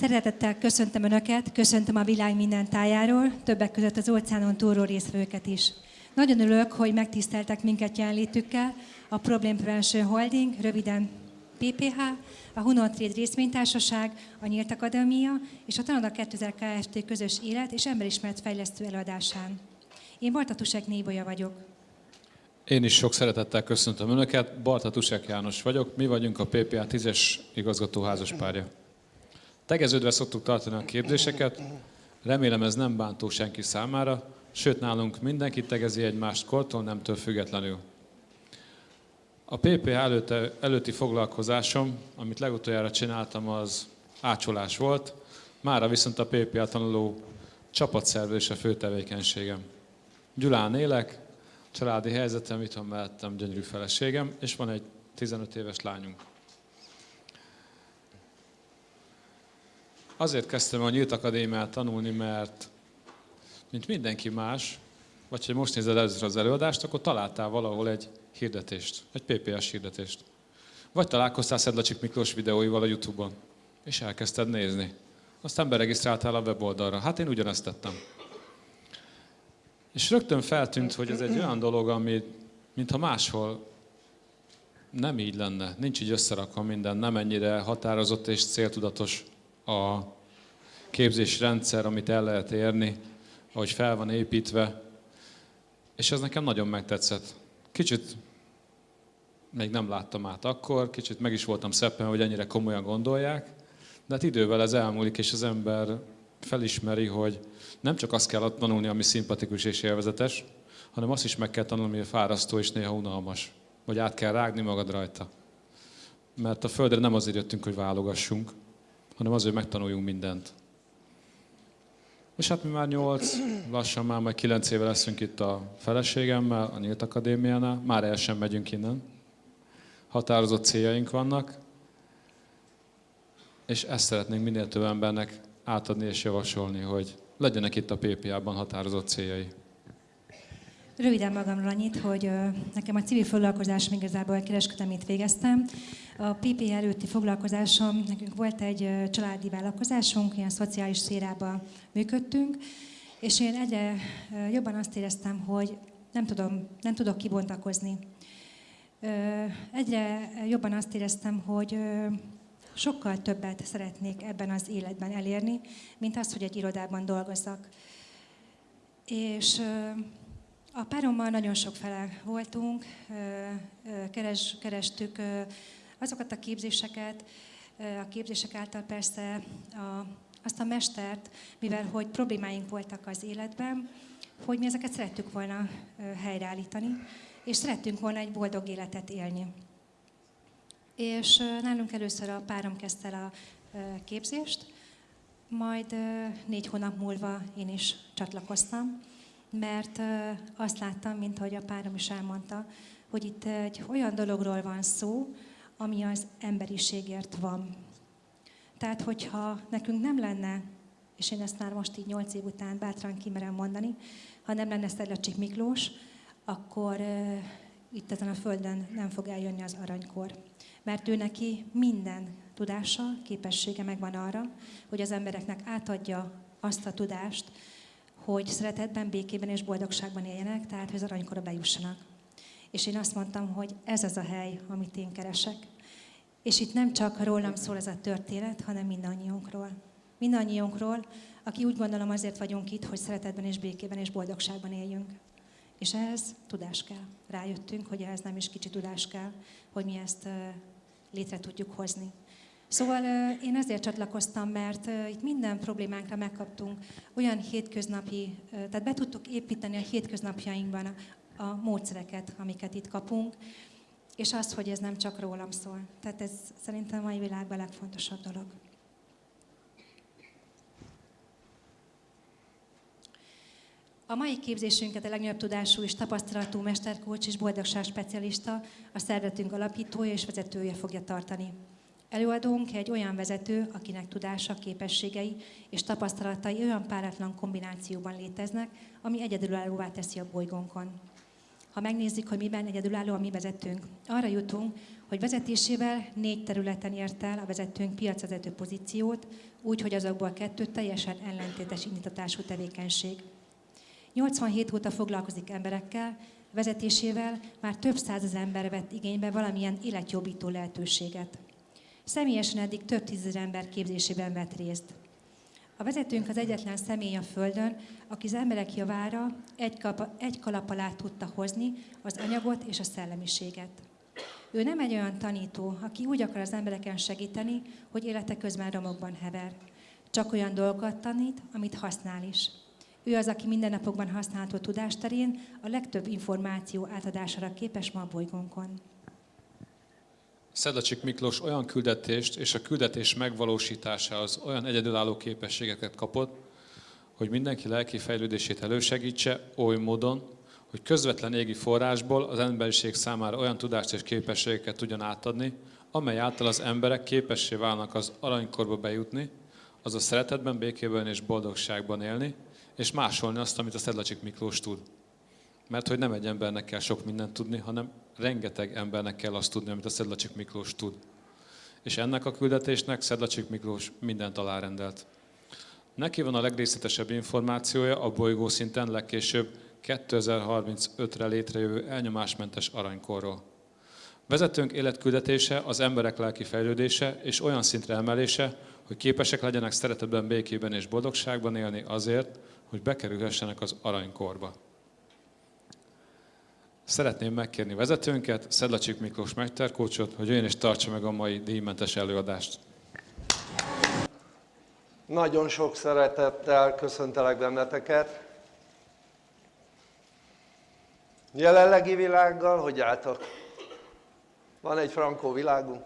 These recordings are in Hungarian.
Szeretettel köszöntöm Önöket, köszöntöm a világ minden tájáról, többek között az óceánon túlról részvőket is. Nagyon örülök, hogy megtiszteltek minket jelenlétükkel a Problem Prevention Holding, röviden PPH, a Hunon Trade részvénytársaság, a Nyílt Akadémia és a Tanada 2000 Kft. közös élet és emberismeret fejlesztő előadásán. Én Bartatusek Nébolya vagyok. Én is sok szeretettel köszöntöm Önöket, Barta Tusek János vagyok, mi vagyunk a PPA 10-es igazgató házaspárja. Tegeződve szoktuk tartani a képzéseket, remélem ez nem bántó senki számára, sőt nálunk mindenki tegezi egymást kortól nemtől függetlenül. A PPA előtte, előtti foglalkozásom, amit legutoljára csináltam, az ácsolás volt, mára viszont a PPA tanuló csapatszervezés a fő tevékenységem. Gyulán élek, családi helyzetem, itthon mellettem gyönyörű feleségem, és van egy 15 éves lányunk. Azért kezdtem a Nyílt Akadémiát tanulni, mert mint mindenki más, vagy ha most nézed először az előadást, akkor találtál valahol egy hirdetést, egy PPS hirdetést. Vagy találkoztál Szedlacsik Miklós videóival a Youtube-on, és elkezdted nézni. Aztán beregisztráltál a weboldalra. Hát én ugyanezt tettem. És rögtön feltűnt, hogy ez egy olyan dolog, ami mintha máshol nem így lenne. Nincs így összerakva minden, nem ennyire határozott és céltudatos a képzési rendszer, amit el lehet érni, ahogy fel van építve. És ez nekem nagyon megtetszett. Kicsit még nem láttam át akkor, kicsit meg is voltam szeppen, hogy ennyire komolyan gondolják, de hát idővel ez elmúlik, és az ember felismeri, hogy nem csak azt kell tanulni, ami szimpatikus és élvezetes, hanem azt is meg kell tanulni, ami fárasztó és néha unalmas. Vagy át kell rágni magad rajta. Mert a Földre nem azért jöttünk, hogy válogassunk, hanem azért, hogy megtanuljunk mindent. És hát mi már nyolc, lassan már majd kilenc éve leszünk itt a feleségemmel, a Nyílt Akadémiánál. Már el sem megyünk innen. Határozott céljaink vannak. És ezt szeretnénk minél több embernek átadni és javasolni, hogy legyenek itt a PPA-ban határozott céljai. Röviden magamról annyit, hogy nekem a civil foglalkozásom igazából kereskedelmét végeztem. A PP előtti foglalkozásom, nekünk volt egy családi vállalkozásunk, ilyen szociális szférában működtünk, és én egyre jobban azt éreztem, hogy nem, tudom, nem tudok kibontakozni. Egyre jobban azt éreztem, hogy sokkal többet szeretnék ebben az életben elérni, mint az, hogy egy irodában dolgozzak. És a párommal nagyon sok fele voltunk, keres, kerestük azokat a képzéseket, a képzések által persze a, azt a mestert, mivel hogy problémáink voltak az életben, hogy mi ezeket szerettük volna helyreállítani, és szerettünk volna egy boldog életet élni. És nálunk először a párom kezdte el a képzést, majd négy hónap múlva én is csatlakoztam, mert azt láttam, mint ahogy a párom is elmondta, hogy itt egy olyan dologról van szó, ami az emberiségért van. Tehát, hogyha nekünk nem lenne, és én ezt már most így nyolc év után bátran kimerem mondani, ha nem lenne Szedlacsik Miklós, akkor uh, itt ezen a földön nem fog eljönni az aranykor. Mert ő neki minden tudása, képessége megvan arra, hogy az embereknek átadja azt a tudást, hogy szeretetben, békében és boldogságban éljenek, tehát hogy az aranykorra bejussanak. És én azt mondtam, hogy ez az a hely, amit én keresek. És itt nem csak rólam szól ez a történet, hanem mindannyiunkról. Mindannyiunkról, aki úgy gondolom azért vagyunk itt, hogy szeretetben és békében és boldogságban éljünk. És ehhez tudás kell. Rájöttünk, hogy ehhez nem is kicsi tudás kell, hogy mi ezt létre tudjuk hozni. Szóval én ezért csatlakoztam, mert itt minden problémánkra megkaptunk olyan hétköznapi, tehát be tudtuk építeni a hétköznapjainkban a, módszereket, amiket itt kapunk, és azt, hogy ez nem csak rólam szól. Tehát ez szerintem a mai világban a legfontosabb dolog. A mai képzésünket a legnagyobb tudású és tapasztalatú mesterkócs és boldogság specialista, a szervezetünk alapítója és vezetője fogja tartani. Előadónk egy olyan vezető, akinek tudása, képességei és tapasztalatai olyan páratlan kombinációban léteznek, ami egyedülállóvá teszi a bolygónkon. Ha megnézzük, hogy miben egyedülálló a mi vezetőnk, arra jutunk, hogy vezetésével négy területen ért el a vezetőnk piacvezető pozíciót, úgy, hogy azokból kettő teljesen ellentétes indítatású tevékenység. 87 óta foglalkozik emberekkel, vezetésével már több százezer ember vett igénybe valamilyen életjobbító lehetőséget. Személyesen eddig több tízezer ember képzésében vett részt. A vezetőnk az egyetlen személy a Földön, aki az emberek javára egy, kap, egy kalap alá tudta hozni az anyagot és a szellemiséget. Ő nem egy olyan tanító, aki úgy akar az embereken segíteni, hogy élete közben romokban hever. Csak olyan dolgokat tanít, amit használ is. Ő az, aki mindennapokban használható tudásterén a legtöbb információ átadására képes ma a bolygónkon. Szedlacsik Miklós olyan küldetést és a küldetés megvalósításához olyan egyedülálló képességeket kapott, hogy mindenki lelki fejlődését elősegítse oly módon, hogy közvetlen égi forrásból az emberiség számára olyan tudást és képességeket tudjon átadni, amely által az emberek képessé válnak az aranykorba bejutni, azaz szeretetben, békében és boldogságban élni, és másolni azt, amit a Szedlacsik Miklós tud. Mert hogy nem egy embernek kell sok mindent tudni, hanem rengeteg embernek kell azt tudni, amit a Szedlacsik Miklós tud. És ennek a küldetésnek Szedlacsik Miklós mindent alárendelt. Neki van a legrészletesebb információja a bolygó szinten legkésőbb 2035-re létrejövő elnyomásmentes aranykorról. Vezetőnk életküldetése az emberek lelki fejlődése és olyan szintre emelése, hogy képesek legyenek szeretetben, békében és boldogságban élni azért, hogy bekerülhessenek az aranykorba. Szeretném megkérni vezetőnket, Szedlacsik Miklós Megterkócsot, hogy jöjjön és tartsa meg a mai díjmentes előadást. Nagyon sok szeretettel köszöntelek benneteket. Jelenlegi világgal, hogy álltak? Van egy frankó világunk?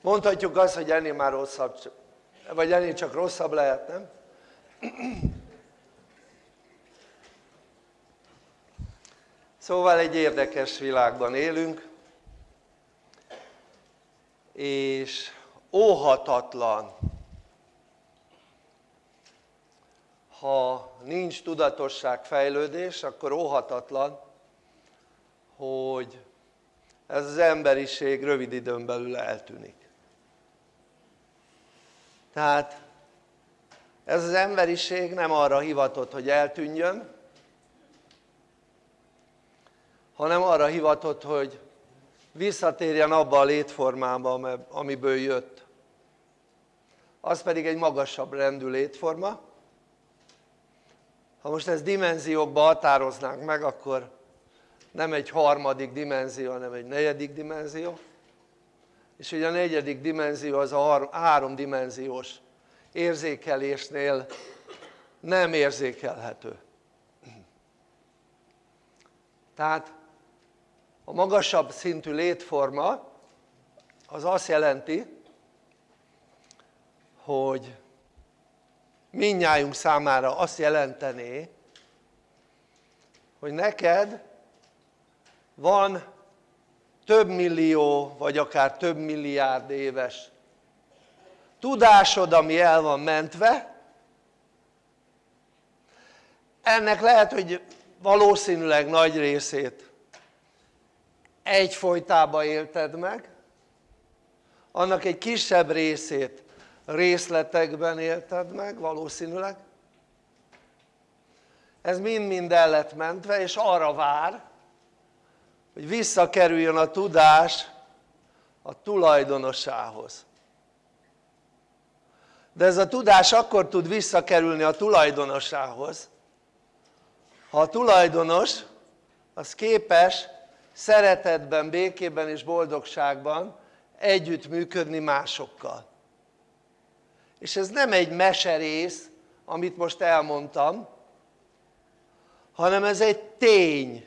Mondhatjuk azt, hogy ennél már rosszabb, vagy ennél csak rosszabb lehet, nem? Szóval egy érdekes világban élünk, és óhatatlan, ha nincs tudatosság, fejlődés, akkor óhatatlan, hogy ez az emberiség rövid időn belül eltűnik. Tehát ez az emberiség nem arra hivatott, hogy eltűnjön, hanem arra hivatott, hogy visszatérjen abba a létformába, amiből jött. Az pedig egy magasabb rendű létforma. Ha most ezt dimenziókba határoznánk meg, akkor nem egy harmadik dimenzió, hanem egy negyedik dimenzió. És ugye a negyedik dimenzió az a háromdimenziós érzékelésnél nem érzékelhető. Tehát a magasabb szintű létforma az azt jelenti hogy minnyájunk számára azt jelentené hogy neked van több millió vagy akár több milliárd éves tudásod ami el van mentve. Ennek lehet hogy valószínűleg nagy részét egyfolytában élted meg. Annak egy kisebb részét részletekben élted meg valószínűleg. Ez mind-mind el lett mentve és arra vár hogy visszakerüljön a tudás a tulajdonosához. De ez a tudás akkor tud visszakerülni a tulajdonosához ha a tulajdonos az képes szeretetben, békében és boldogságban együttműködni másokkal. És ez nem egy meserész amit most elmondtam hanem ez egy tény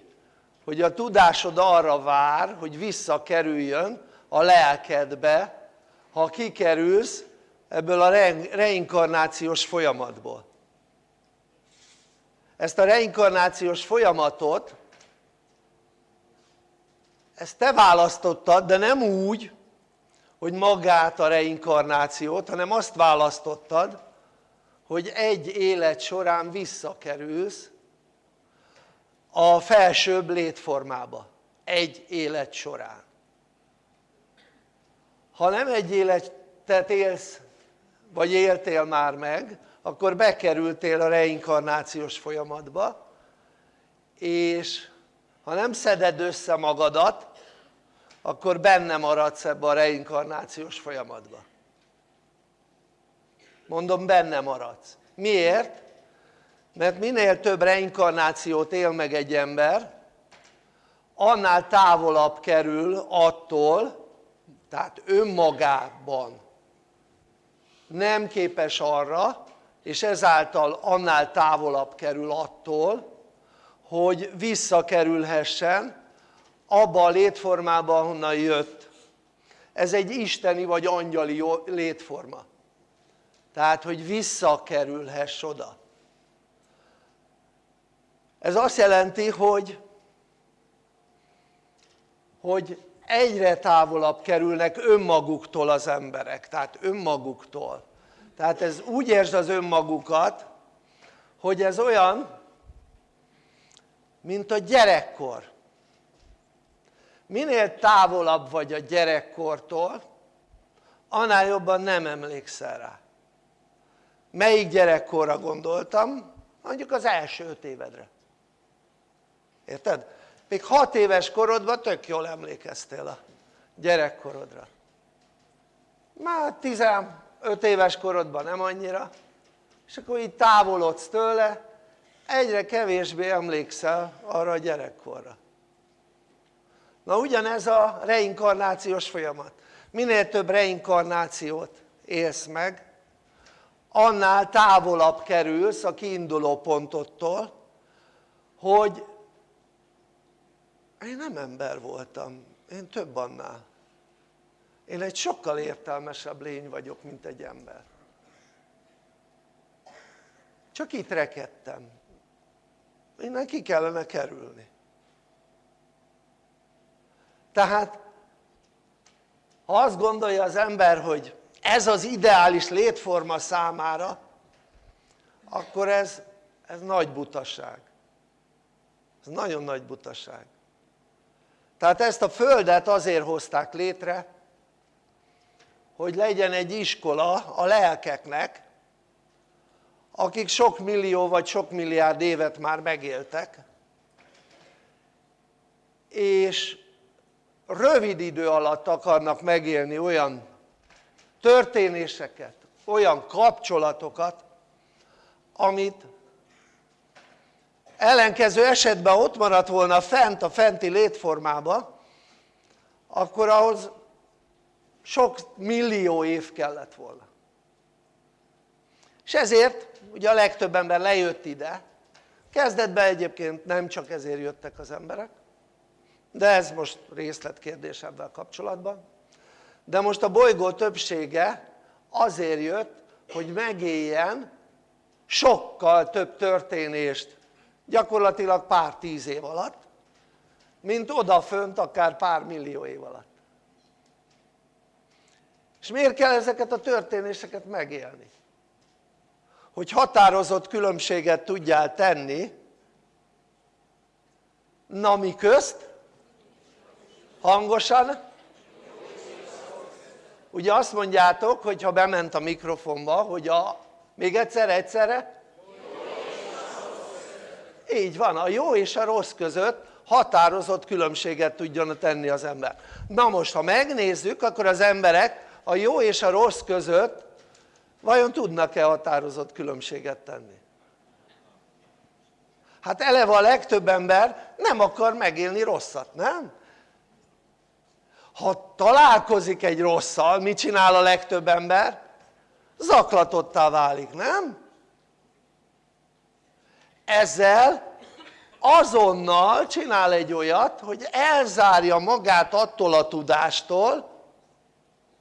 hogy a tudásod arra vár hogy visszakerüljön a lelkedbe ha kikerülsz ebből a reinkarnációs folyamatból. Ezt a reinkarnációs folyamatot ezt te választottad de nem úgy hogy magát a reinkarnációt hanem azt választottad hogy egy élet során visszakerülsz a felsőbb létformába. Egy élet során. Ha nem egy életet élsz vagy éltél már meg akkor bekerültél a reinkarnációs folyamatba és ha nem szeded össze magadat akkor benne maradsz ebbe a reinkarnációs folyamatba mondom benne maradsz miért? mert minél több reinkarnációt él meg egy ember annál távolabb kerül attól tehát önmagában nem képes arra és ezáltal annál távolabb kerül attól hogy visszakerülhessen abba a létformába ahonnan jött. Ez egy isteni vagy angyali létforma. Tehát hogy visszakerülhess oda. Ez azt jelenti hogy hogy egyre távolabb kerülnek önmaguktól az emberek. Tehát önmaguktól. Tehát ez úgy értsd az önmagukat hogy ez olyan mint a gyerekkor minél távolabb vagy a gyerekkortól annál jobban nem emlékszel rá. Melyik gyerekkorra gondoltam? mondjuk az első öt évedre. Érted? még 6 éves korodban tök jól emlékeztél a gyerekkorodra. Már 15 éves korodban nem annyira. És akkor így távolodsz tőle egyre kevésbé emlékszel arra a gyerekkorra na ugyanez a reinkarnációs folyamat. Minél több reinkarnációt élsz meg annál távolabb kerülsz a kiinduló pontottól hogy én nem ember voltam, én több annál. Én egy sokkal értelmesebb lény vagyok mint egy ember. Csak itt rekedtem. Innen ki kellene kerülni tehát ha azt gondolja az ember hogy ez az ideális létforma számára akkor ez, ez nagy butaság. Ez nagyon nagy butaság. Tehát ezt a földet azért hozták létre hogy legyen egy iskola a lelkeknek akik sok millió vagy sok milliárd évet már megéltek és rövid idő alatt akarnak megélni olyan történéseket, olyan kapcsolatokat amit ellenkező esetben ott maradt volna fent a fenti létformába akkor ahhoz sok millió év kellett volna. És ezért ugye a legtöbb ember lejött ide. Kezdetben egyébként nem csak ezért jöttek az emberek de ez most részletkérdés ebben kapcsolatban de most a bolygó többsége azért jött hogy megéljen sokkal több történést gyakorlatilag pár tíz év alatt mint odafönt akár pár millió év alatt és miért kell ezeket a történéseket megélni? hogy határozott különbséget tudjál tenni na mi közt? Hangosan ugye azt mondjátok hogy ha bement a mikrofonba hogy a még egyszer egyszerre így van a jó és a rossz között határozott különbséget tudjon tenni az ember na most ha megnézzük akkor az emberek a jó és a rossz között vajon tudnak-e határozott különbséget tenni? hát eleve a legtöbb ember nem akar megélni rosszat, nem? Ha találkozik egy rosszal, mit csinál a legtöbb ember? zaklatottá válik, nem? ezzel azonnal csinál egy olyat hogy elzárja magát attól a tudástól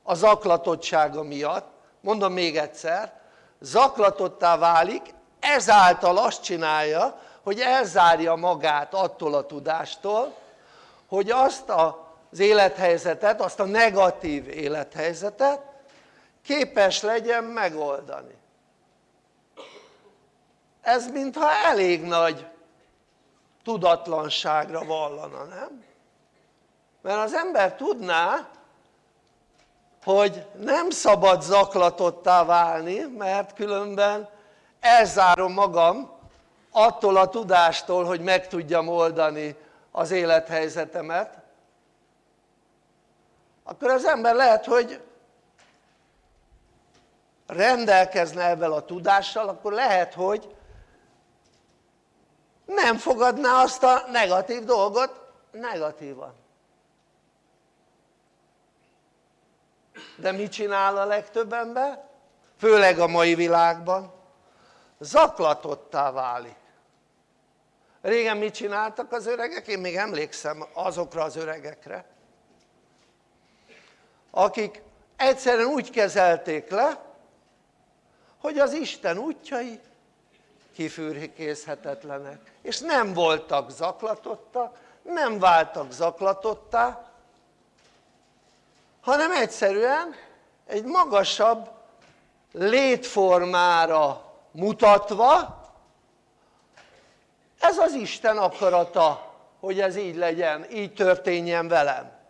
a zaklatottsága miatt mondom még egyszer zaklatottá válik ezáltal azt csinálja hogy elzárja magát attól a tudástól hogy azt az élethelyzetet, azt a negatív élethelyzetet képes legyen megoldani ez mintha elég nagy tudatlanságra vallana, nem? mert az ember tudná hogy nem szabad zaklatottá válni mert különben elzárom magam attól a tudástól hogy meg tudjam oldani az élethelyzetemet akkor az ember lehet hogy rendelkezne ebben a tudással akkor lehet hogy nem fogadná azt a negatív dolgot negatívan de mit csinál a legtöbb ember? főleg a mai világban zaklatottá válik régen mit csináltak az öregek? én még emlékszem azokra az öregekre akik egyszerűen úgy kezelték le hogy az Isten útjai kifürkészhetetlenek és nem voltak zaklatottak nem váltak zaklatottá hanem egyszerűen egy magasabb létformára mutatva ez az Isten akarata hogy ez így legyen, így történjen velem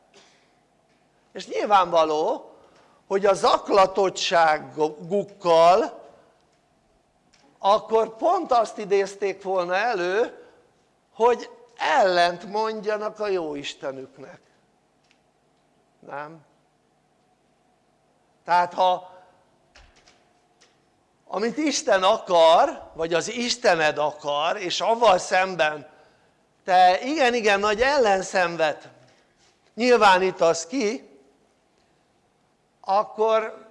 és nyilvánvaló hogy a zaklatottságukkal akkor pont azt idézték volna elő hogy ellent mondjanak a jó Istenüknek nem? tehát ha amit Isten akar vagy az Istened akar és avval szemben te igen-igen nagy ellenszenvet nyilvánítasz ki akkor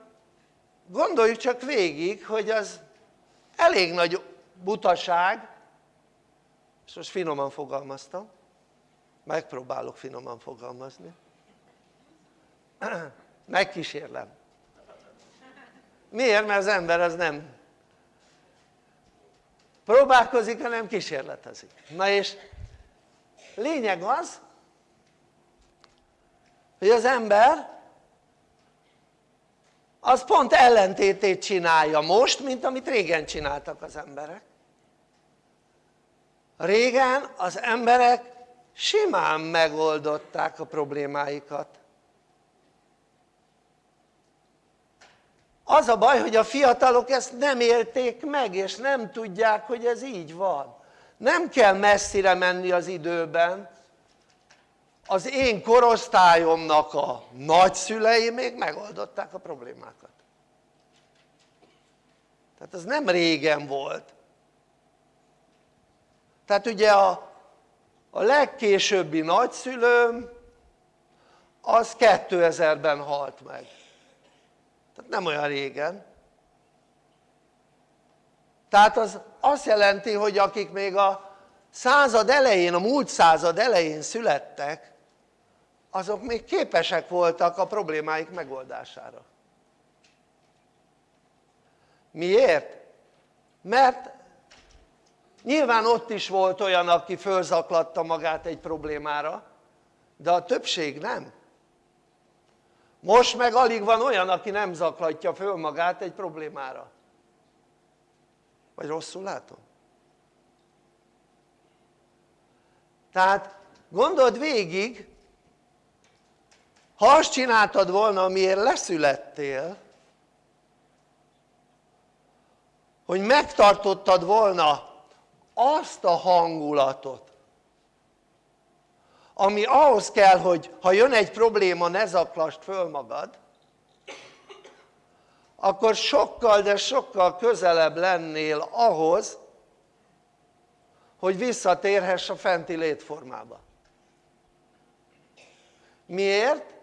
gondoljuk csak végig hogy az elég nagy butaság és most finoman fogalmaztam megpróbálok finoman fogalmazni. Megkísérlem. Miért? mert az ember az nem próbálkozik hanem kísérletezik. Na és lényeg az hogy az ember az pont ellentétét csinálja most mint amit régen csináltak az emberek. Régen az emberek simán megoldották a problémáikat. Az a baj hogy a fiatalok ezt nem élték meg és nem tudják hogy ez így van. Nem kell messzire menni az időben az én korosztályomnak a nagyszülei még megoldották a problémákat. Tehát ez nem régen volt. Tehát ugye a, a legkésőbbi nagyszülőm az 2000-ben halt meg. Tehát nem olyan régen. Tehát az azt jelenti hogy akik még a század elején, a múlt század elején születtek azok még képesek voltak a problémáik megoldására miért? mert nyilván ott is volt olyan aki fölzaklatta magát egy problémára de a többség nem most meg alig van olyan aki nem zaklatja föl magát egy problémára vagy rosszul látom? tehát gondold végig ha azt csináltad volna amiért leszülettél hogy megtartottad volna azt a hangulatot ami ahhoz kell hogy ha jön egy probléma ne zaklasd föl magad akkor sokkal de sokkal közelebb lennél ahhoz hogy visszatérhess a fenti létformába miért?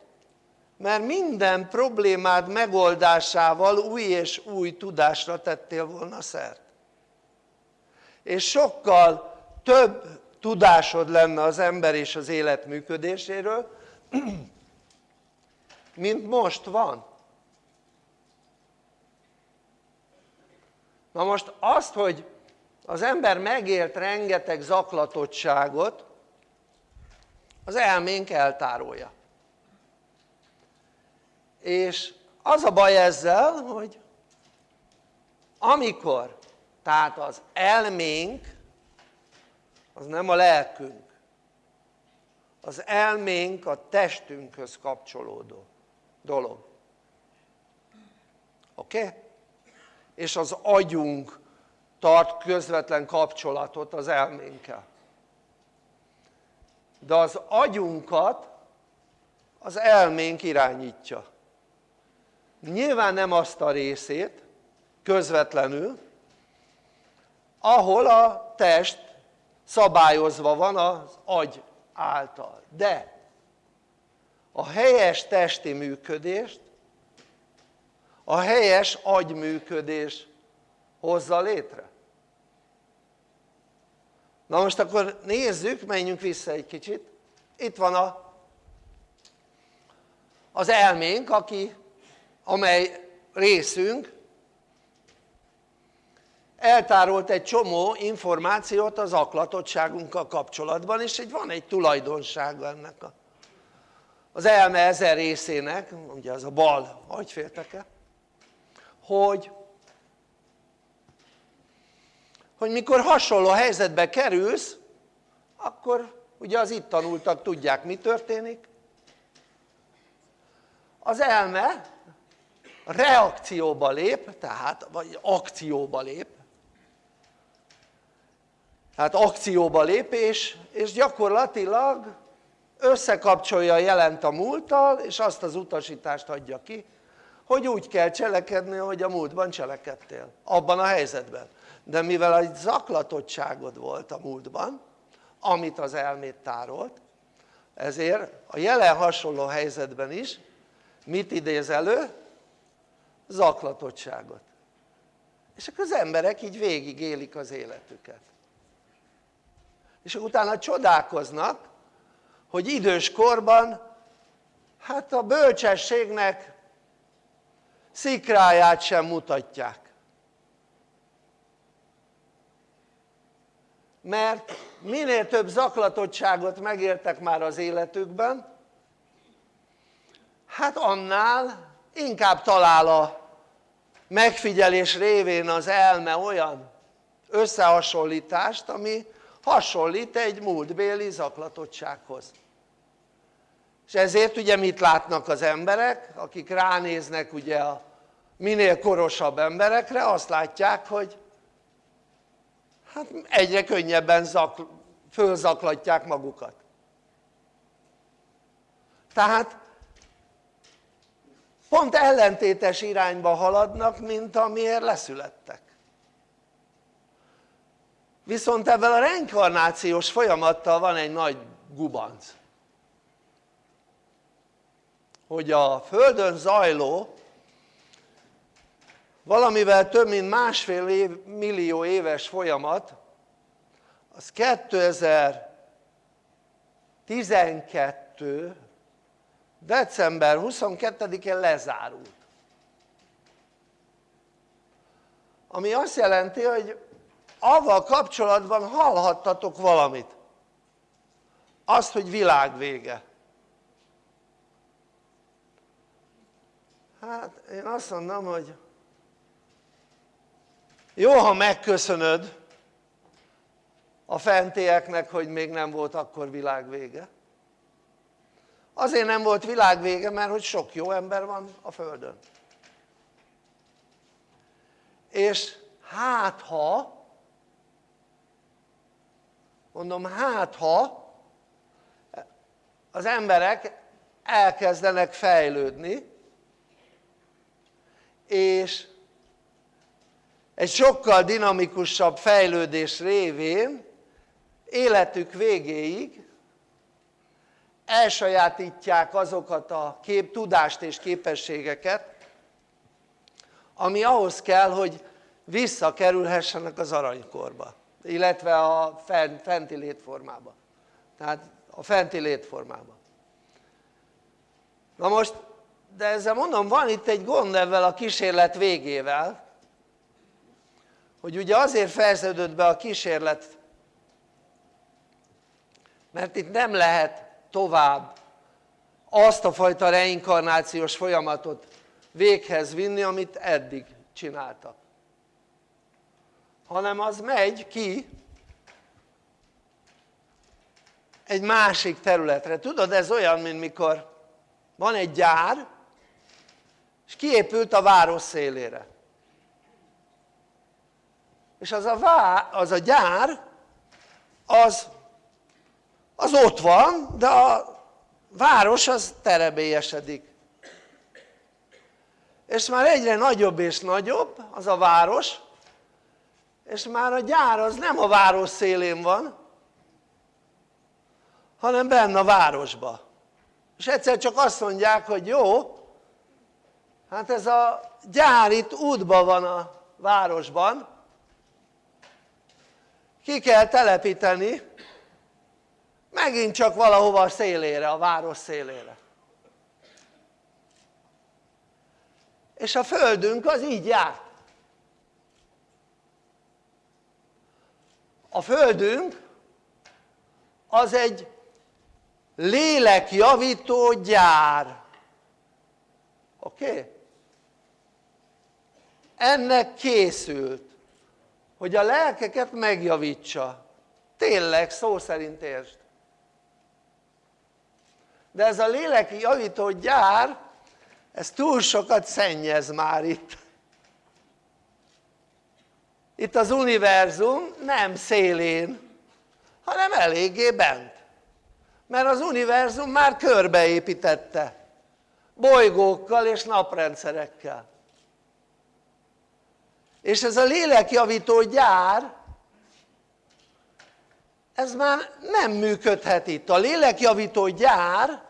Mert minden problémád megoldásával új és új tudásra tettél volna szert. És sokkal több tudásod lenne az ember és az élet működéséről mint most van. Na most azt hogy az ember megélt rengeteg zaklatottságot az elménk eltárolja és az a baj ezzel hogy amikor tehát az elménk az nem a lelkünk az elménk a testünkhöz kapcsolódó dolog oké? Okay? és az agyunk tart közvetlen kapcsolatot az elménkkel de az agyunkat az elménk irányítja nyilván nem azt a részét közvetlenül ahol a test szabályozva van az agy által. De a helyes testi működést a helyes agyműködés hozza létre. Na most akkor nézzük, menjünk vissza egy kicsit. Itt van a, az elménk aki, amely részünk eltárolt egy csomó információt az aklatottságunkkal kapcsolatban és egy, van egy tulajdonsága ennek a, az elme ezer részének, ugye az a bal agyfélteke, hogy, hogy mikor hasonló helyzetbe kerülsz, akkor ugye az itt tanultak tudják mi történik, az elme reakcióba lép, tehát vagy akcióba lép, tehát akcióba lépés, és gyakorlatilag összekapcsolja a jelent a múlttal, és azt az utasítást adja ki, hogy úgy kell cselekedni, hogy a múltban cselekedtél, abban a helyzetben. De mivel egy zaklatottságod volt a múltban, amit az elmét tárolt, ezért a jelen hasonló helyzetben is mit idéz elő? Zaklatottságot. És akkor az emberek így végig élik az életüket és utána csodálkoznak hogy idős korban hát a bölcsességnek szikráját sem mutatják mert minél több zaklatottságot megértek már az életükben hát annál inkább talál a megfigyelés révén az elme olyan összehasonlítást ami hasonlít egy múltbéli zaklatottsághoz. És ezért ugye mit látnak az emberek? Akik ránéznek ugye a minél korosabb emberekre azt látják hogy hát egyre könnyebben zakl fölzaklatják magukat. Tehát pont ellentétes irányba haladnak mint amiért leszülettek. Viszont ebben a reinkarnációs folyamattal van egy nagy gubanc. Hogy a Földön zajló valamivel több mint másfél év, millió éves folyamat az 2012 december 22-én lezárult. Ami azt jelenti hogy avval kapcsolatban hallhattatok valamit. Azt hogy világvége hát én azt mondom hogy jó ha megköszönöd a fentieknek hogy még nem volt akkor világvége azért nem volt világvége mert hogy sok jó ember van a földön. És hát ha mondom hát ha az emberek elkezdenek fejlődni és egy sokkal dinamikusabb fejlődés révén életük végéig elsajátítják azokat a kép, tudást és képességeket ami ahhoz kell hogy visszakerülhessenek az aranykorba illetve a fenti létformába. Tehát a fenti létformába. Na most de ezzel mondom van itt egy gond ebben a kísérlet végével hogy ugye azért fejeződött be a kísérlet mert itt nem lehet tovább azt a fajta reinkarnációs folyamatot véghez vinni amit eddig csináltak hanem az megy ki egy másik területre. Tudod, ez olyan, mint mikor van egy gyár, és kiépült a város szélére. És az a, vá, az a gyár, az, az ott van, de a város az terebélyesedik. És már egyre nagyobb és nagyobb az a város, és már a gyár az nem a város szélén van, hanem benne a városba. És egyszer csak azt mondják, hogy jó, hát ez a gyár itt útban van a városban, ki kell telepíteni, megint csak valahova a szélére, a város szélére. És a földünk az így járt. A földünk az egy lélekjavító gyár. Oké? Okay? Ennek készült, hogy a lelkeket megjavítsa. Tényleg, szó szerint értsd. De ez a léleki javító gyár, ez túl sokat szennyez már itt. Itt az univerzum nem szélén, hanem eléggé bent mert az univerzum már körbeépítette bolygókkal és naprendszerekkel és ez a lélekjavító gyár ez már nem működhet itt, a lélekjavító gyár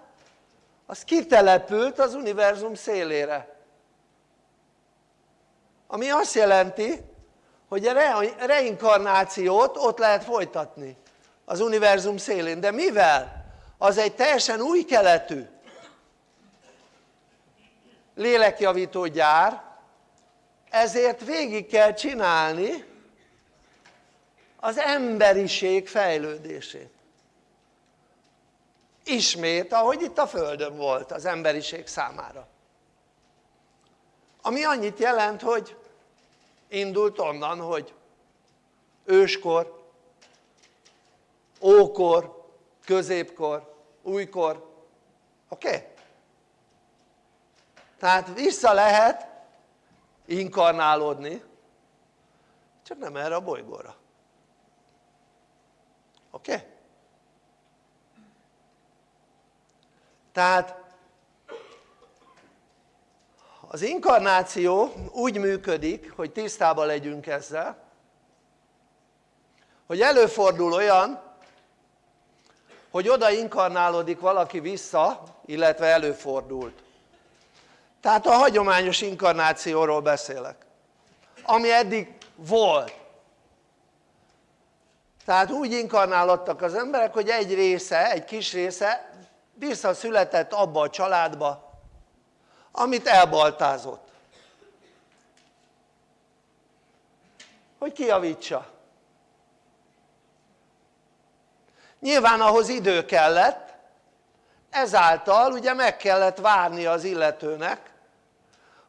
az kitelepült az univerzum szélére ami azt jelenti hogy a reinkarnációt ott lehet folytatni az univerzum szélén, de mivel? az egy teljesen új keletű lélekjavító gyár ezért végig kell csinálni emberiség fejlődését ismét ahogy itt a földön volt az emberiség számára ami annyit jelent hogy indult onnan hogy őskor ókor középkor, újkor, oké? Okay? tehát vissza lehet inkarnálódni csak nem erre a bolygóra oké? Okay? tehát az inkarnáció úgy működik hogy tisztában legyünk ezzel hogy előfordul olyan hogy oda inkarnálódik valaki vissza illetve előfordult tehát a hagyományos inkarnációról beszélek ami eddig volt tehát úgy inkarnálódtak az emberek hogy egy része, egy kis része visszaszületett abba a családba amit elbaltázott. Hogy kiavítsa nyilván ahhoz idő kellett ezáltal ugye meg kellett várni az illetőnek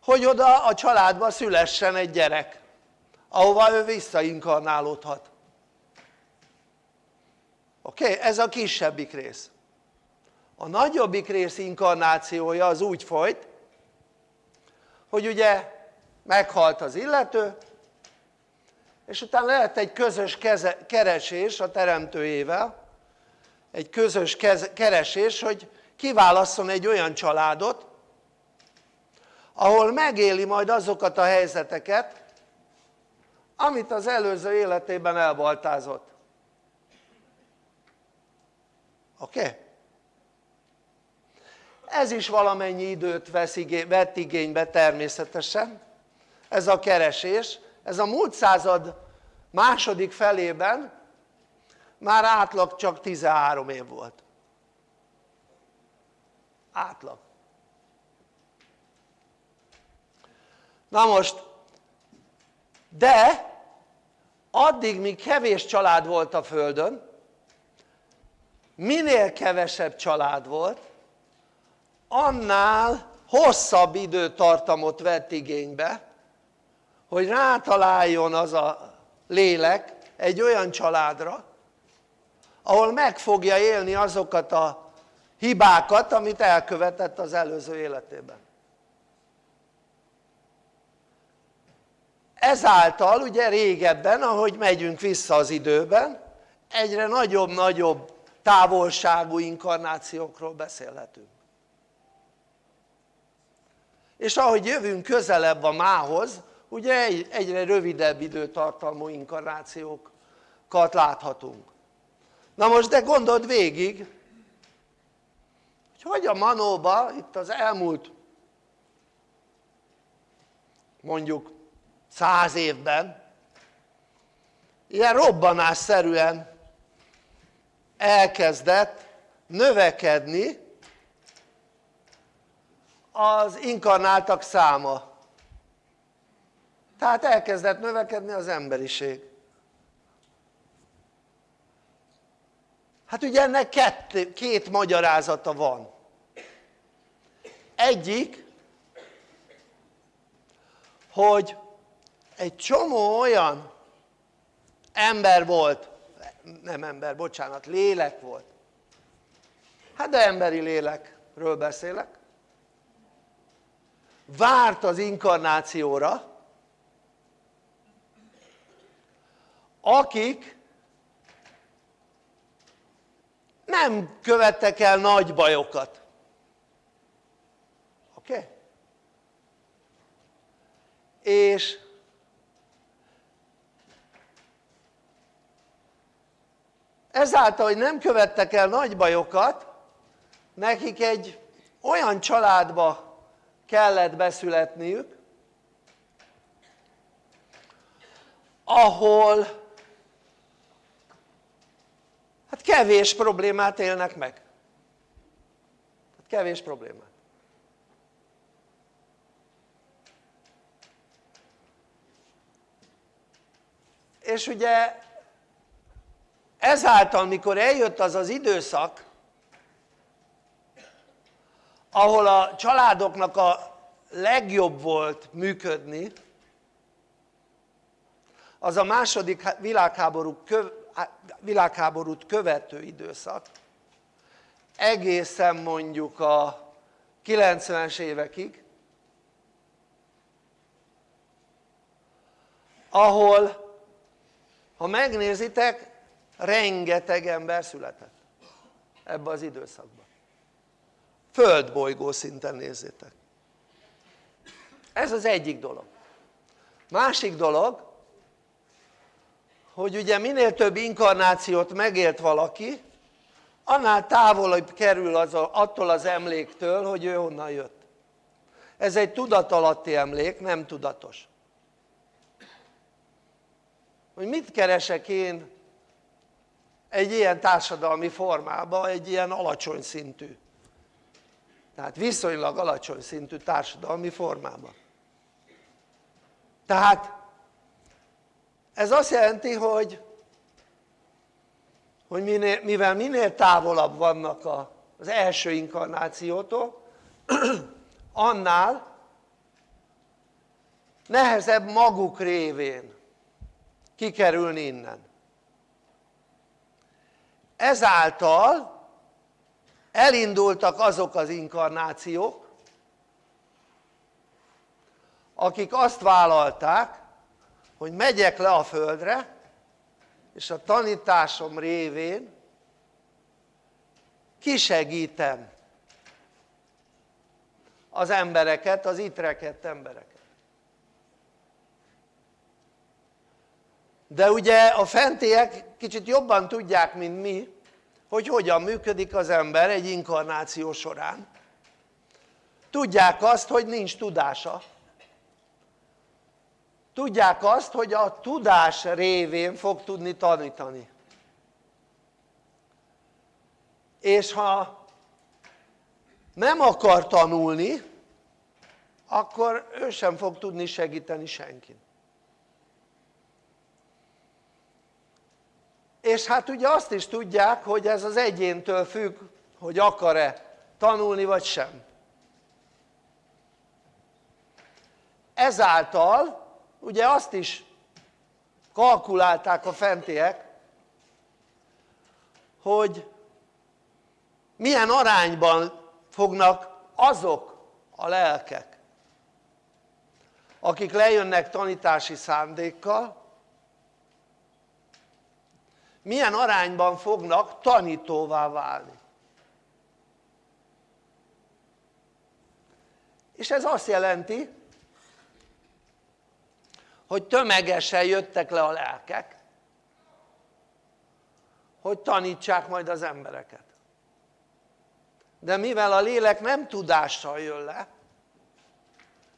hogy oda a családba szülessen egy gyerek ahova ő visszainkarnálódhat oké? Okay? ez a kisebbik rész a nagyobbik rész inkarnációja az úgy folyt hogy ugye meghalt az illető és utána lehet egy közös keze, keresés a teremtőjével egy közös keresés hogy kiválasszon egy olyan családot ahol megéli majd azokat a helyzeteket amit az előző életében elbaltázott oké? Okay? ez is valamennyi időt vesz igény, vett igénybe természetesen ez a keresés ez a múlt század második felében már átlag csak 13 év volt átlag na most de addig míg kevés család volt a földön minél kevesebb család volt annál hosszabb időtartamot vett igénybe hogy rátaláljon az a lélek egy olyan családra ahol meg fogja élni azokat a hibákat amit elkövetett az előző életében. Ezáltal ugye régebben ahogy megyünk vissza az időben egyre nagyobb-nagyobb távolságú inkarnációkról beszélhetünk. És ahogy jövünk közelebb a mához ugye egyre rövidebb időtartalmú inkarnációkat láthatunk. Na most de gondold végig hogy hogy a manóba itt az elmúlt mondjuk száz évben ilyen robbanásszerűen elkezdett növekedni az inkarnáltak száma. Tehát elkezdett növekedni az emberiség. Hát ugye ennek két, két magyarázata van. Egyik hogy egy csomó olyan ember volt nem ember, bocsánat, lélek volt hát de emberi lélekről beszélek várt az inkarnációra akik nem követtek el nagy bajokat oké? Okay? és ezáltal hogy nem követtek el nagy bajokat nekik egy olyan családba kellett beszületniük ahol hát kevés problémát élnek meg. Hát kevés problémát. És ugye ezáltal mikor eljött az az időszak ahol a családoknak a legjobb volt működni az a második világháború világháborút követő időszak egészen mondjuk a 90-es évekig ahol ha megnézitek rengeteg ember született ebbe az időszakban földbolygó szinten nézzétek. Ez az egyik dolog. Másik dolog hogy ugye minél több inkarnációt megélt valaki annál távolabb kerül az a, attól az emléktől hogy ő honnan jött. Ez egy tudatalatti emlék nem tudatos. Hogy mit keresek én egy ilyen társadalmi formában, egy ilyen alacsony szintű. Tehát viszonylag alacsony szintű társadalmi formában tehát ez azt jelenti hogy hogy minél, mivel minél távolabb vannak a, az első inkarnációtól annál nehezebb maguk révén kikerülni innen ezáltal elindultak azok az inkarnációk akik azt vállalták hogy megyek le a földre és a tanításom révén kisegítem az embereket, az itt rekedt embereket. De ugye a fentiek kicsit jobban tudják mint mi hogy hogyan működik az ember egy inkarnáció során. Tudják azt hogy nincs tudása. Tudják azt hogy a tudás révén fog tudni tanítani. És ha nem akar tanulni akkor ő sem fog tudni segíteni senkit és hát ugye azt is tudják hogy ez az egyéntől függ hogy akar-e tanulni vagy sem. Ezáltal ugye azt is kalkulálták a fentiek hogy milyen arányban fognak azok a lelkek akik lejönnek tanítási szándékkal milyen arányban fognak tanítóvá válni. És ez azt jelenti hogy tömegesen jöttek le a lelkek hogy tanítsák majd az embereket. De mivel a lélek nem tudással jön le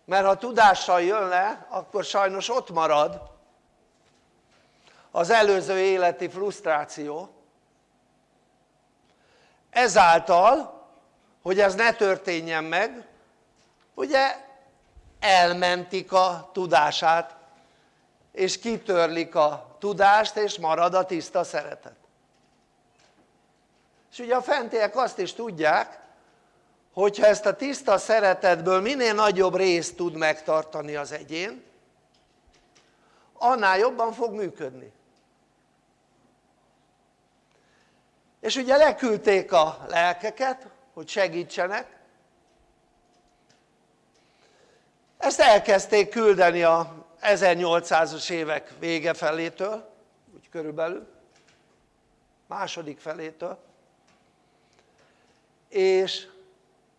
mert ha tudással jön le akkor sajnos ott marad az előző életi frusztráció. Ezáltal hogy ez ne történjen meg ugye elmentik a tudását és kitörlik a tudást és marad a tiszta szeretet. És ugye a fentiek azt is tudják hogyha ezt a tiszta szeretetből minél nagyobb részt tud megtartani az egyén annál jobban fog működni és ugye leküldték a lelkeket hogy segítsenek. Ezt elkezdték küldeni a 1800-as évek vége felétől úgy körülbelül második felétől. És,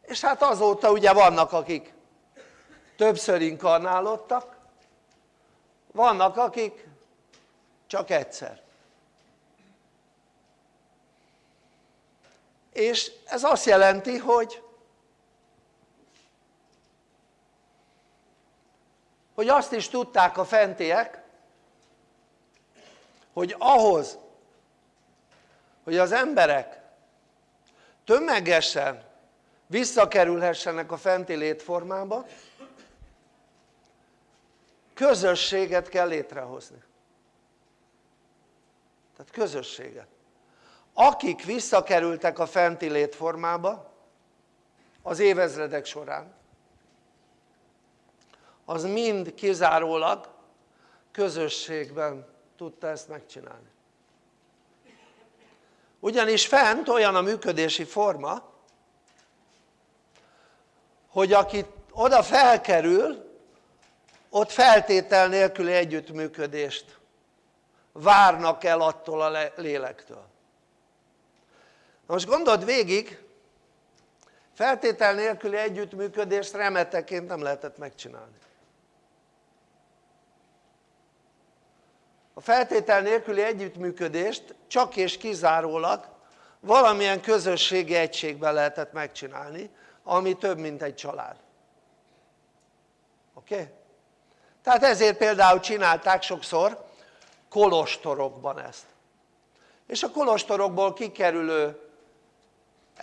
és hát azóta ugye vannak akik többször inkarnálódtak vannak akik csak egyszer és ez azt jelenti hogy hogy azt is tudták a fentiek hogy ahhoz hogy az emberek tömegesen visszakerülhessenek a fenti létformába közösséget kell létrehozni. Tehát közösséget akik visszakerültek a fenti létformába az évezredek során az mind kizárólag közösségben tudta ezt megcsinálni. Ugyanis fent olyan a működési forma hogy aki oda felkerül ott feltétel nélküli együttműködést várnak el attól a lélektől most gondold végig feltétel nélküli együttműködést remeteként nem lehetett megcsinálni a feltétel nélküli együttműködést csak és kizárólag valamilyen közösségi egységben lehetett megcsinálni ami több mint egy család oké? Okay? tehát ezért például csinálták sokszor kolostorokban ezt és a kolostorokból kikerülő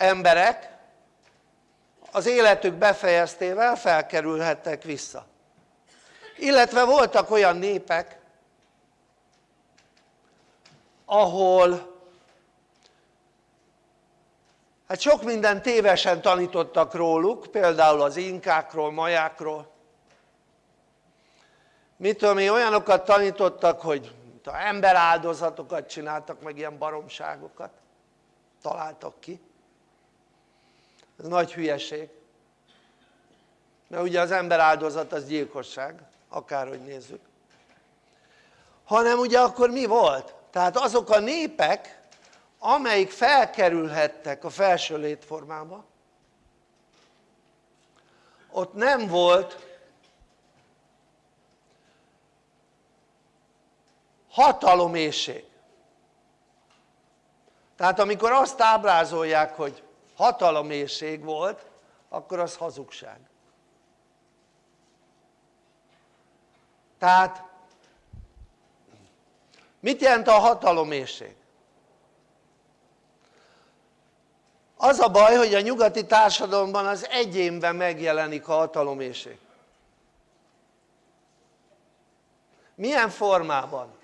emberek az életük befejeztével felkerülhettek vissza illetve voltak olyan népek ahol hát sok minden tévesen tanítottak róluk, például az inkákról, majákról. mit tudom én, olyanokat tanítottak, hogy emberáldozatokat csináltak, meg ilyen baromságokat találtak ki. Ez nagy hülyeség. Mert ugye az emberáldozat az gyilkosság, akárhogy nézzük. Hanem ugye akkor mi volt? tehát azok a népek amelyik felkerülhettek a felső létformába ott nem volt hatalomészség tehát amikor azt ábrázolják hogy hatalomészség volt akkor az hazugság tehát mit jelent a hatalomészség? az a baj hogy a nyugati társadalomban az egyénben megjelenik a hatalomészség milyen formában?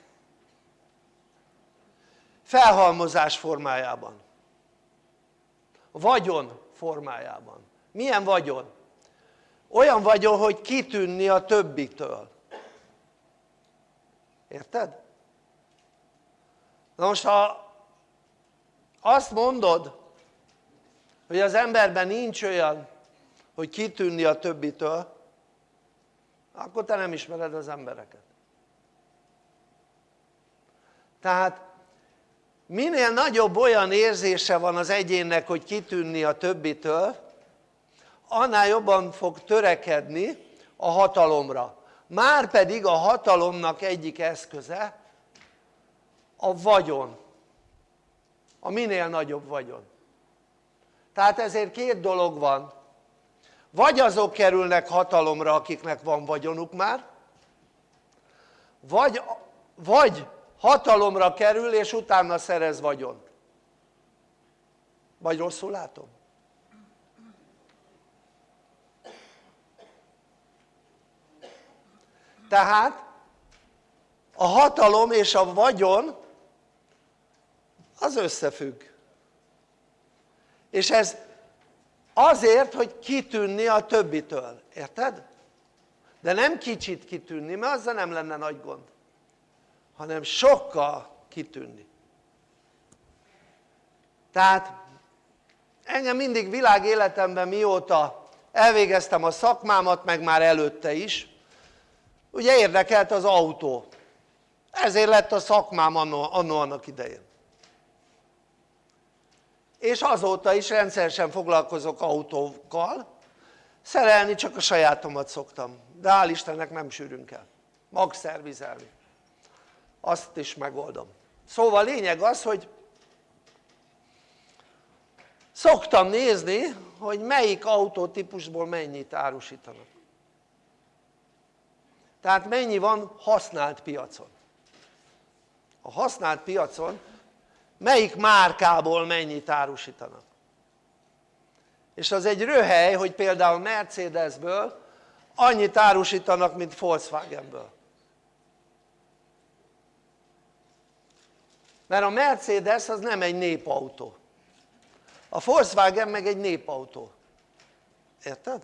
felhalmozás formájában vagyon formájában milyen vagyon? olyan vagyon hogy kitűnni a többitől érted? na most ha azt mondod hogy az emberben nincs olyan hogy kitűnni a többitől akkor te nem ismered az embereket tehát minél nagyobb olyan érzése van az egyénnek hogy kitűnni a többitől annál jobban fog törekedni a hatalomra. Már pedig a hatalomnak egyik eszköze a vagyon. A minél nagyobb vagyon. Tehát ezért két dolog van. Vagy azok kerülnek hatalomra akiknek van vagyonuk már vagy, vagy hatalomra kerül és utána szerez vagyont vagy rosszul látom? tehát a hatalom és a vagyon az összefügg és ez azért hogy kitűnni a többitől, érted? de nem kicsit kitűnni mert azzal nem lenne nagy gond hanem sokkal kitűnni. Tehát engem mindig világéletemben mióta elvégeztem a szakmámat meg már előtte is ugye érdekelt az autó. Ezért lett a szakmám annó annak idején. És azóta is rendszeresen foglalkozok autókkal. Szerelni csak a sajátomat szoktam de hál' Istennek nem sűrűn kell. Magszervizelni azt is megoldom. Szóval lényeg az hogy szoktam nézni hogy melyik autótípusból mennyit árusítanak. Tehát mennyi van használt piacon. A használt piacon melyik márkából mennyit árusítanak. És az egy röhely hogy például Mercedesből annyit árusítanak mint Volkswagenből mert a Mercedes az nem egy népautó a Volkswagen meg egy népautó érted?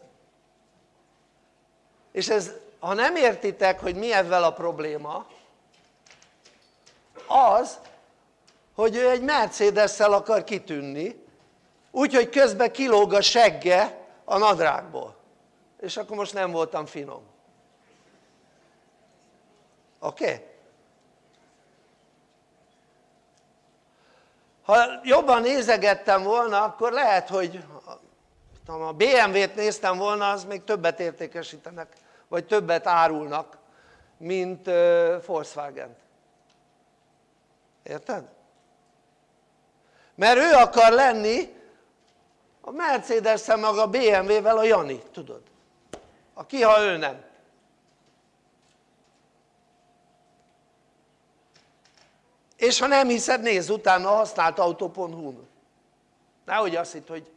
és ez ha nem értitek hogy mi ezzel a probléma az hogy ő egy Mercedes-szel akar kitűnni úgyhogy közben kilóg a segge a nadrágból és akkor most nem voltam finom oké? Okay? Ha jobban nézegettem volna akkor lehet hogy a BMW-t néztem volna az még többet értékesítenek vagy többet árulnak mint Volkswagen-t érted? mert ő akar lenni a Mercedes-szel meg a BMW-vel a Jani, tudod? aki ha ő nem és ha nem hiszed nézz utána a használt autó.hu-n nehogy azt hitt hogy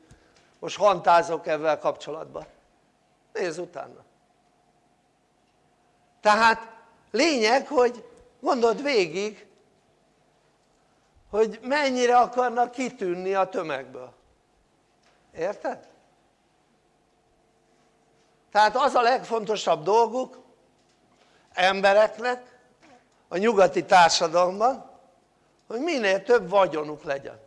most hantázok ezzel kapcsolatban. Nézz utána. Tehát lényeg hogy gondold végig hogy mennyire akarnak kitűnni a tömegből. Érted? tehát az a legfontosabb dolguk embereknek a nyugati társadalomban hogy minél több vagyonuk legyen.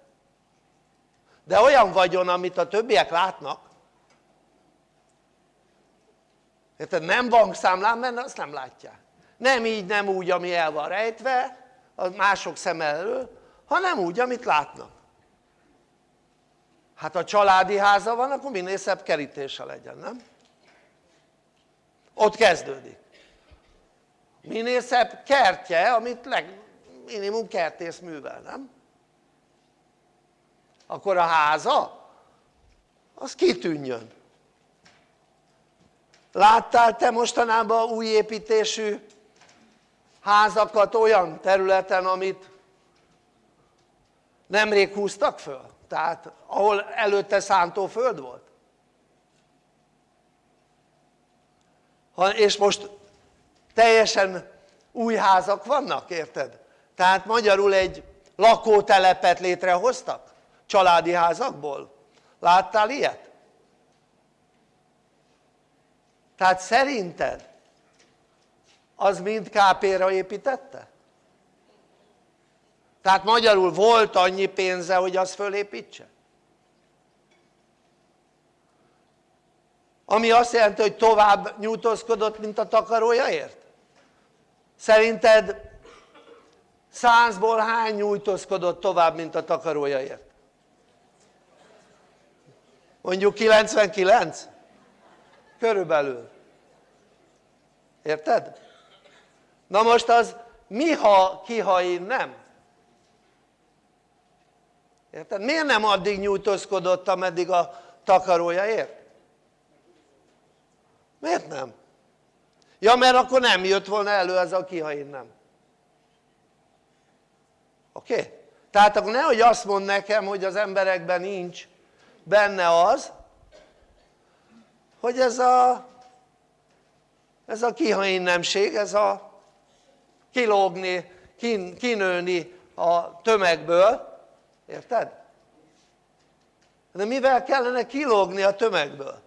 De olyan vagyon amit a többiek látnak. Érted? nem bankszámlán mert azt nem látják. Nem így nem úgy ami el van rejtve a mások szem elől hanem úgy amit látnak. Hát ha családi háza van akkor minél szebb kerítése legyen nem? ott kezdődik. Minél szebb kertje amit leg, minimum kertész művel nem? akkor a háza az kitűnjön láttál te mostanában új építésű házakat olyan területen amit nemrég húztak föl? tehát ahol előtte szántóföld volt? Ha, és most teljesen új házak vannak, érted? Tehát magyarul egy lakótelepet létrehoztak családi házakból láttál ilyet? tehát szerinted az mind KP-ra építette? tehát magyarul volt annyi pénze hogy az fölépítse ami azt jelenti hogy tovább nyújtózkodott mint a takarójaért? szerinted százból hány nyújtózkodott tovább mint a takarójaért? mondjuk 99? körülbelül érted? na most az mi ha ki ha én nem? érted? miért nem addig nyújtózkodott ameddig a takarója ért? miért nem? ja mert akkor nem jött volna elő ez a ki ha én nem oké? Tehát akkor nehogy azt mond nekem hogy az emberekben nincs benne az hogy ez a ez a kihainnemség, ez a kilógni, kin, kinőni a tömegből, érted? de mivel kellene kilógni a tömegből?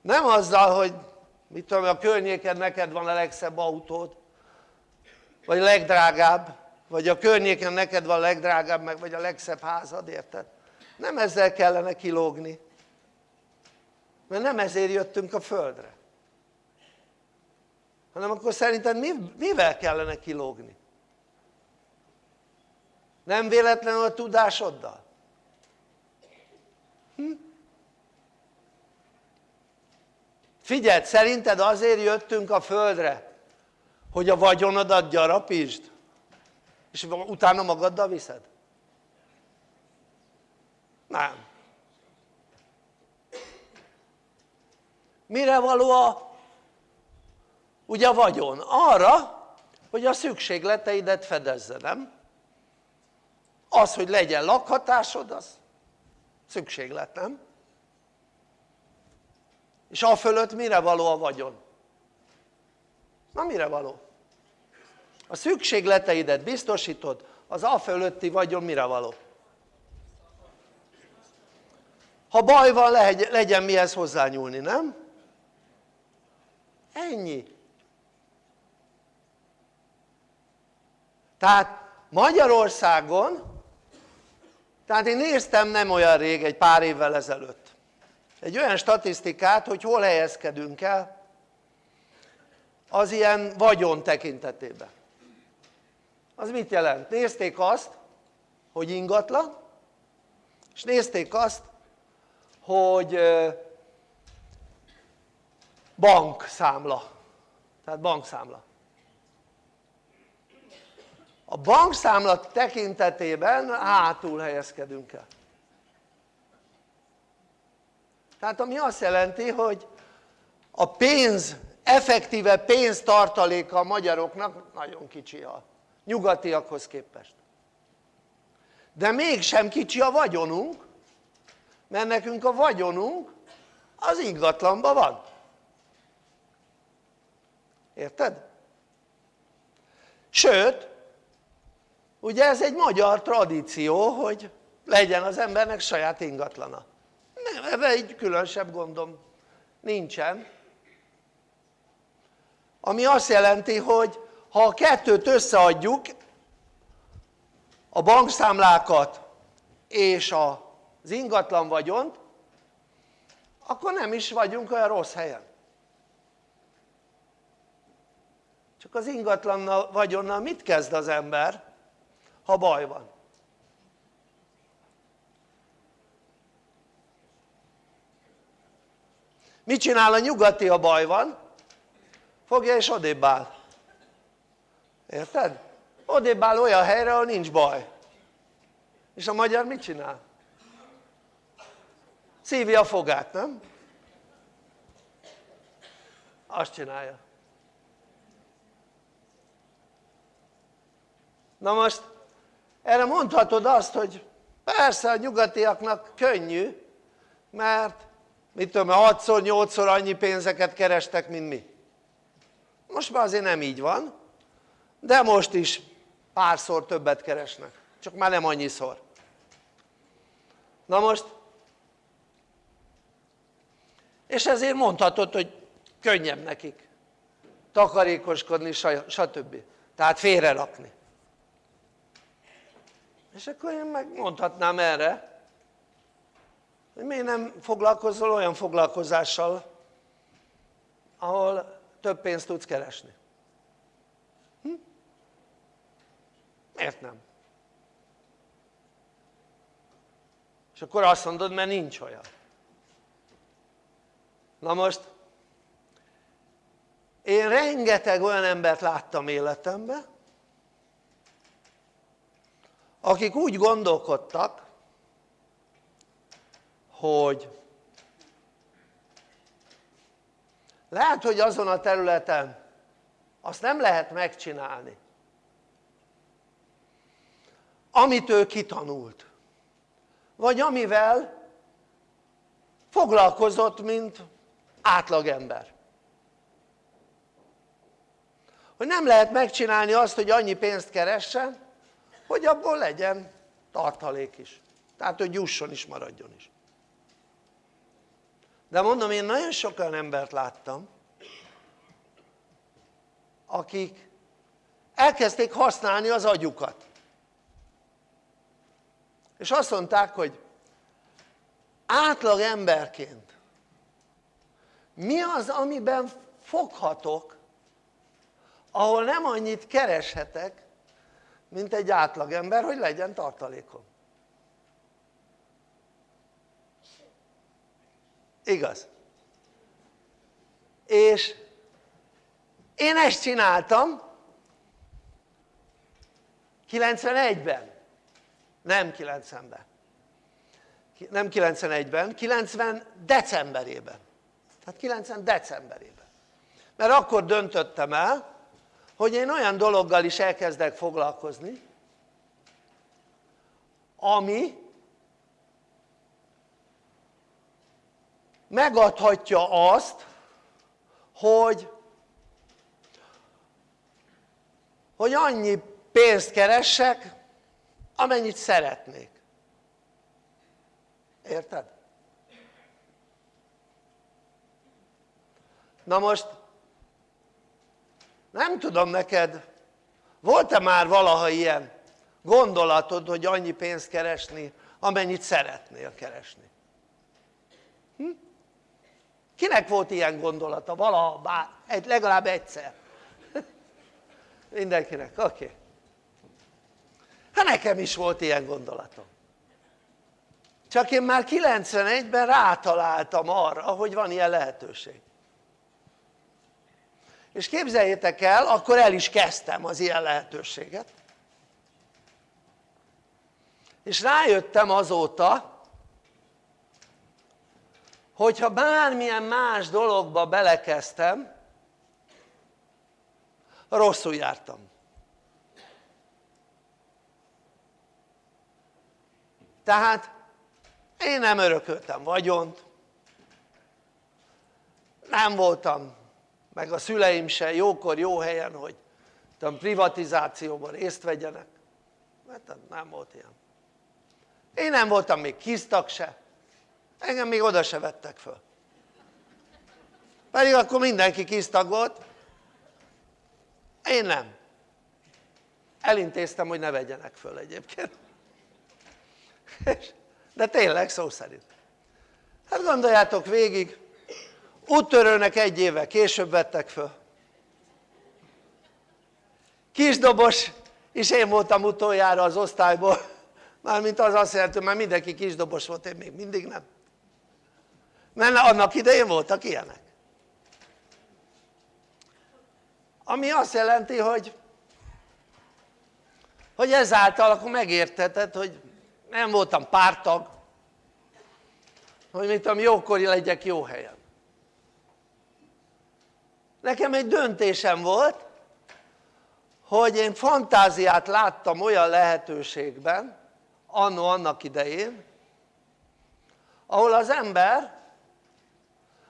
nem azzal hogy mit tudom a környéken neked van a legszebb autód vagy a legdrágább vagy a környéken neked van legdrágább meg vagy a legszebb házad érted? nem ezzel kellene kilógni mert nem ezért jöttünk a földre hanem akkor szerinted mivel kellene kilógni? nem véletlenül a tudásoddal? Hm? figyeld szerinted azért jöttünk a földre hogy a vagyonodat gyarapítsd és utána magaddal viszed? nem mire való a ugye a vagyon? arra hogy a szükségleteidet fedezze, nem? az hogy legyen lakhatásod az szükséglet, nem? és a fölött mire való a vagyon? na mire való? A szükségleteidet biztosítod az a fölötti vagyon mire való? ha baj van legyen mihez hozzányúlni, nem? ennyi tehát Magyarországon tehát én néztem nem olyan rég, egy pár évvel ezelőtt egy olyan statisztikát hogy hol helyezkedünk el az ilyen vagyon tekintetében az mit jelent? nézték azt hogy ingatlan és nézték azt hogy bankszámla tehát bankszámla a bankszámla tekintetében hátul helyezkedünk el. Tehát ami azt jelenti hogy a pénz effektíve pénztartaléka a magyaroknak nagyon kicsi a nyugatiakhoz képest. De mégsem kicsi a vagyonunk mert nekünk a vagyonunk az ingatlanban van. Érted? sőt ugye ez egy magyar tradíció hogy legyen az embernek saját ingatlana. Nem, ebben egy különösebb gondom nincsen. Ami azt jelenti hogy ha a kettőt összeadjuk a bankszámlákat és az ingatlan vagyont akkor nem is vagyunk olyan rossz helyen csak az ingatlannal vagyonnal mit kezd az ember ha baj van? mit csinál a nyugati ha baj van? fogja és odébb áll érted? odébb áll olyan helyre ahol nincs baj és a magyar mit csinál? szívja a fogát, nem? azt csinálja na most erre mondhatod azt hogy persze a nyugatiaknak könnyű mert mit tudom 6-szor 8-szor annyi pénzeket kerestek mint mi most már azért nem így van de most is párszor többet keresnek csak már nem annyiszor. Na most? És ezért mondhatod hogy könnyebb nekik takarékoskodni stb. tehát félre rakni és akkor én megmondhatnám erre hogy miért nem foglalkozol olyan foglalkozással ahol több pénzt tudsz keresni miért nem? és akkor azt mondod mert nincs olyan na most én rengeteg olyan embert láttam életemben akik úgy gondolkodtak hogy lehet hogy azon a területen azt nem lehet megcsinálni amit ő kitanult. Vagy amivel foglalkozott mint átlagember hogy nem lehet megcsinálni azt hogy annyi pénzt keressen hogy abból legyen tartalék is. Tehát hogy jusson is maradjon is. De mondom én nagyon sok olyan embert láttam akik elkezdték használni az agyukat és azt mondták hogy átlag emberként mi az amiben foghatok ahol nem annyit kereshetek mint egy átlagember hogy legyen tartalékom igaz? és én ezt csináltam 91-ben nem 90-ben nem 91-ben, 90 decemberében. Tehát 90 decemberében. Mert akkor döntöttem el hogy én olyan dologgal is elkezdek foglalkozni ami megadhatja azt hogy hogy annyi pénzt keressek amennyit szeretnék érted? na most nem tudom neked volt-e már valaha ilyen gondolatod hogy annyi pénzt keresni amennyit szeretnél keresni hm? kinek volt ilyen gondolata valaha bár, egy, legalább egyszer mindenkinek, oké okay. Hát nekem is volt ilyen gondolatom. Csak én már 91-ben rátaláltam arra hogy van ilyen lehetőség. És képzeljétek el akkor el is kezdtem az ilyen lehetőséget. És rájöttem azóta hogyha bármilyen más dologba belekezdtem rosszul jártam tehát én nem örököltem vagyont. Nem voltam meg a szüleim se jókor jó helyen hogy tudom, privatizációban részt vegyenek. Mert nem volt ilyen. Én nem voltam még kisztak se. Engem még oda se vettek föl. Pedig akkor mindenki kisztag volt. Én nem. Elintéztem hogy ne vegyenek föl egyébként de tényleg szó szerint. Hát gondoljátok végig úttörőnek egy éve később vettek föl. Kisdobos és én voltam utoljára az osztályból. Mármint az azt jelenti hogy már mindenki kisdobos volt én még mindig nem. Mert annak idején voltak ilyenek. Ami azt jelenti hogy hogy ezáltal akkor megérteted hogy nem voltam pártag. Hogy mit tudom legyek jó helyen. Nekem egy döntésem volt hogy én fantáziát láttam olyan lehetőségben annó annak idején ahol az ember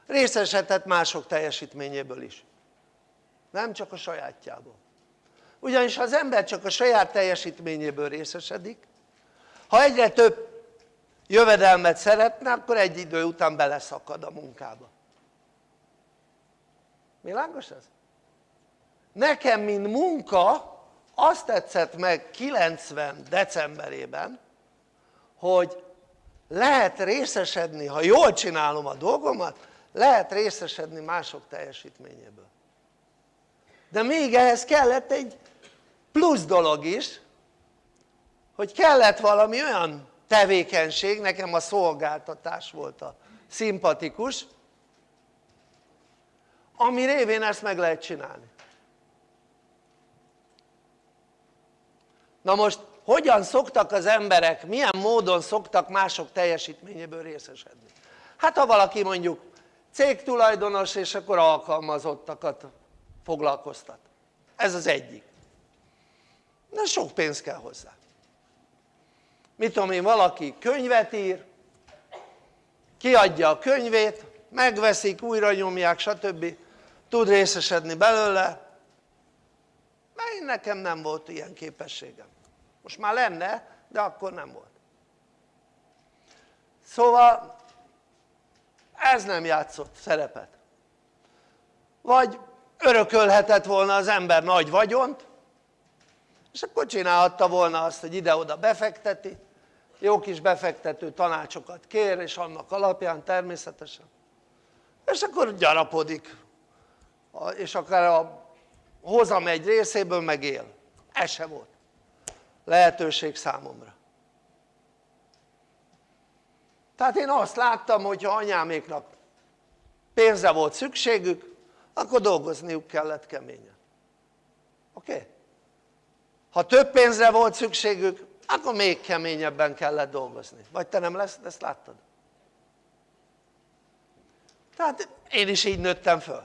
részesedett mások teljesítményéből is. Nem csak a sajátjából. Ugyanis ha az ember csak a saját teljesítményéből részesedik ha egyre több jövedelmet szeretne akkor egy idő után beleszakad a munkába világos ez? nekem mint munka azt tetszett meg 90 decemberében hogy lehet részesedni ha jól csinálom a dolgomat lehet részesedni mások teljesítményéből de még ehhez kellett egy plusz dolog is hogy kellett valami olyan tevékenység, nekem a szolgáltatás volt a szimpatikus ami révén ezt meg lehet csinálni. Na most hogyan szoktak az emberek, milyen módon szoktak mások teljesítményéből részesedni? hát ha valaki mondjuk cégtulajdonos és akkor alkalmazottakat foglalkoztat. Ez az egyik. De sok pénz kell hozzá mit tudom én valaki könyvet ír kiadja a könyvét megveszik, újra nyomják stb. Tud részesedni belőle. Mert nekem nem volt ilyen képességem. Most már lenne de akkor nem volt. Szóval ez nem játszott szerepet. Vagy örökölhetett volna az ember nagy vagyont és akkor csinálhatta volna azt hogy ide-oda befekteti jó kis befektető tanácsokat kér és annak alapján természetesen. És akkor gyarapodik. És akár a hozam egy részéből megél ez se volt. Lehetőség számomra. Tehát én azt láttam hogy ha anyáméknak pénzre volt szükségük akkor dolgozniuk kellett keményen. Oké? Okay? ha több pénzre volt szükségük akkor még keményebben kellett dolgozni. Vagy te nem lesz, ezt láttad? tehát én is így nőttem föl.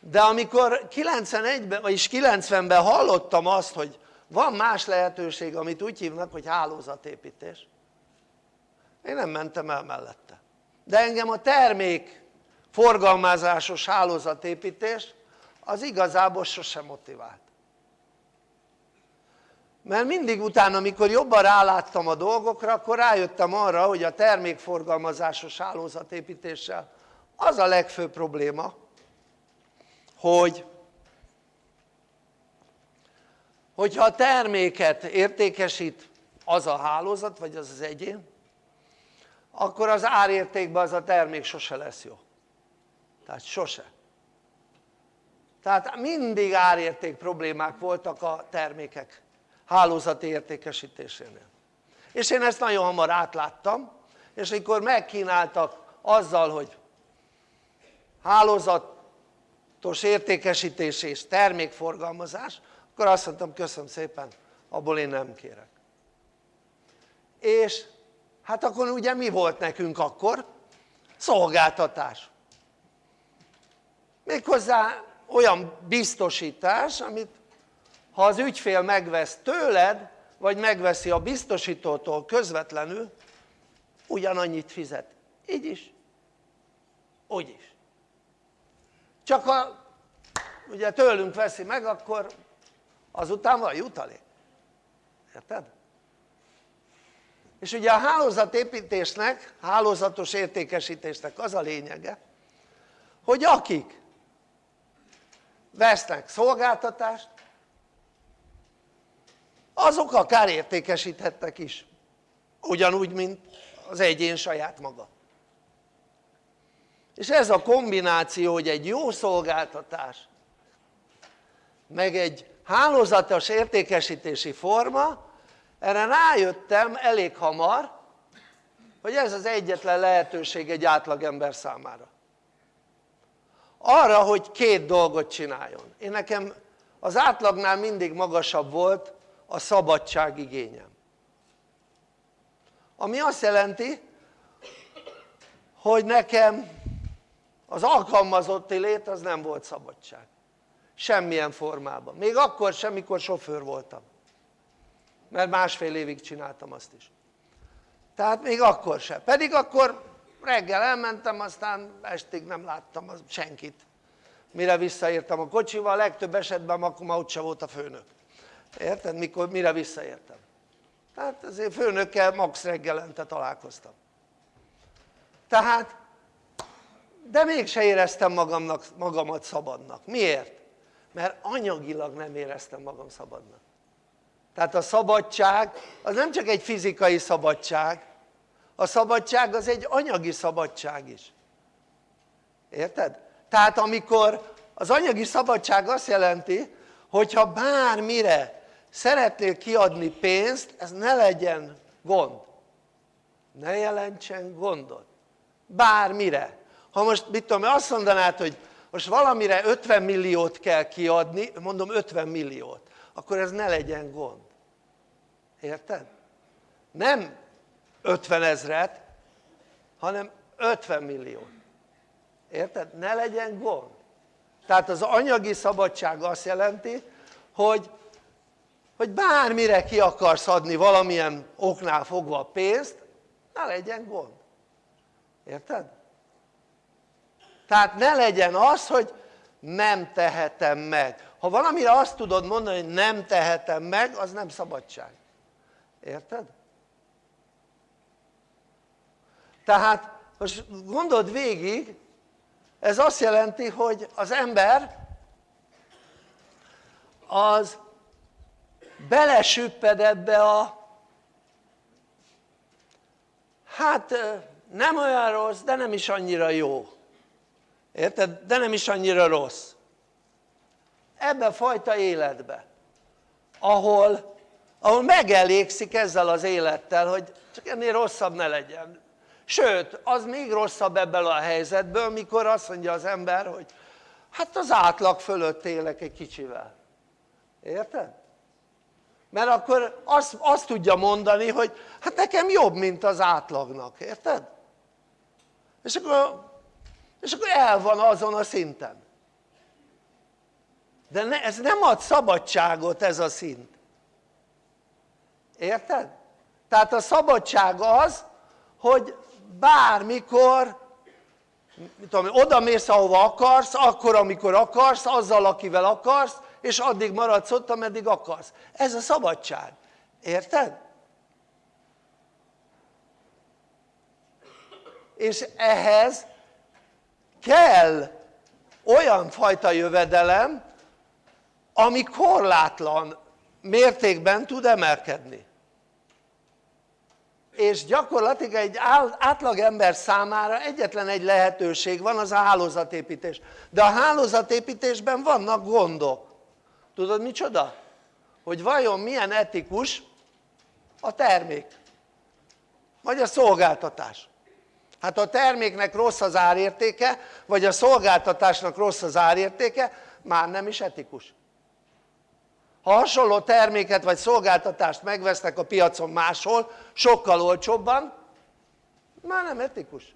De amikor 91-ben vagyis 90-ben hallottam azt hogy van más lehetőség amit úgy hívnak hogy hálózatépítés én nem mentem el mellette. De engem a termék forgalmazásos hálózatépítés az igazából sosem motivált mert mindig utána amikor jobban ráláttam a dolgokra akkor rájöttem arra hogy a termékforgalmazásos hálózatépítéssel az a legfőbb probléma hogy hogyha a terméket értékesít az a hálózat vagy az az egyén akkor az árértékben az a termék sose lesz jó. Tehát sose. Tehát mindig árérték problémák voltak a termékek hálózati értékesítésénél. És én ezt nagyon hamar átláttam és amikor megkínáltak azzal hogy hálózatos értékesítés és termékforgalmazás akkor azt mondtam köszönöm szépen abból én nem kérek. És hát akkor ugye mi volt nekünk akkor? szolgáltatás. Méghozzá olyan biztosítás amit ha az ügyfél megvesz tőled vagy megveszi a biztosítótól közvetlenül ugyanannyit fizet. Így is. Úgy is. Csak ha ugye tőlünk veszi meg akkor azután van jutalék. Érted? és ugye a hálózatépítésnek, hálózatos értékesítésnek az a lényege hogy akik vesznek szolgáltatást azok akár értékesíthettek is. Ugyanúgy mint az egyén saját maga. És ez a kombináció hogy egy jó szolgáltatás meg egy hálózatos értékesítési forma erre rájöttem elég hamar hogy ez az egyetlen lehetőség egy átlagember számára. Arra hogy két dolgot csináljon. Én nekem az átlagnál mindig magasabb volt a szabadság igényem. Ami azt jelenti hogy nekem az alkalmazotti lét az nem volt szabadság. Semmilyen formában, még akkor sem mikor sofőr voltam. Mert másfél évig csináltam azt is. Tehát még akkor sem, pedig akkor reggel elmentem aztán estig nem láttam senkit. Mire visszaértem a kocsival, legtöbb esetben akkor már ott sem volt a főnök érted? mikor mire visszaértem tehát azért főnökkel max reggelente találkoztam tehát de mégse éreztem magamnak, magamat szabadnak, miért? mert anyagilag nem éreztem magam szabadnak tehát a szabadság az nem csak egy fizikai szabadság a szabadság az egy anyagi szabadság is érted? tehát amikor az anyagi szabadság azt jelenti hogyha bármire szeretnél kiadni pénzt ez ne legyen gond. Ne jelentsen gondot bármire. Ha most mit tudom azt mondanád hogy most valamire 50 milliót kell kiadni mondom 50 milliót akkor ez ne legyen gond. Érted? nem 50 ezret hanem 50 milliót. Érted? ne legyen gond. Tehát az anyagi szabadság azt jelenti hogy, hogy bármire ki akarsz adni valamilyen oknál fogva a pénzt ne legyen gond érted? tehát ne legyen az hogy nem tehetem meg ha valamire azt tudod mondani hogy nem tehetem meg az nem szabadság érted? tehát most gondold végig ez azt jelenti hogy az ember az belesüpped ebbe a hát nem olyan rossz de nem is annyira jó érted? de nem is annyira rossz ebbe a fajta életbe ahol, ahol megelégszik ezzel az élettel hogy csak ennél rosszabb ne legyen sőt az még rosszabb ebből a helyzetből mikor azt mondja az ember hogy hát az átlag fölött élek egy kicsivel érted? Mert akkor azt, azt tudja mondani hogy hát nekem jobb mint az átlagnak, érted? és akkor, és akkor el van azon a szinten de ne, ez nem ad szabadságot ez a szint érted? tehát a szabadság az hogy bármikor mit tudom, oda mész ahova akarsz, akkor amikor akarsz, azzal akivel akarsz és addig maradsz ott ameddig akarsz. Ez a szabadság, érted? és ehhez kell olyan fajta jövedelem ami korlátlan mértékben tud emelkedni. És gyakorlatilag egy átlagember számára egyetlen egy lehetőség van az a hálózatépítés. De a hálózatépítésben vannak gondok tudod micsoda? hogy vajon milyen etikus a termék? Vagy a szolgáltatás? Hát ha a terméknek rossz az árértéke vagy a szolgáltatásnak rossz az árértéke már nem is etikus. Ha hasonló terméket vagy szolgáltatást megvesznek a piacon máshol sokkal olcsóbban már nem etikus.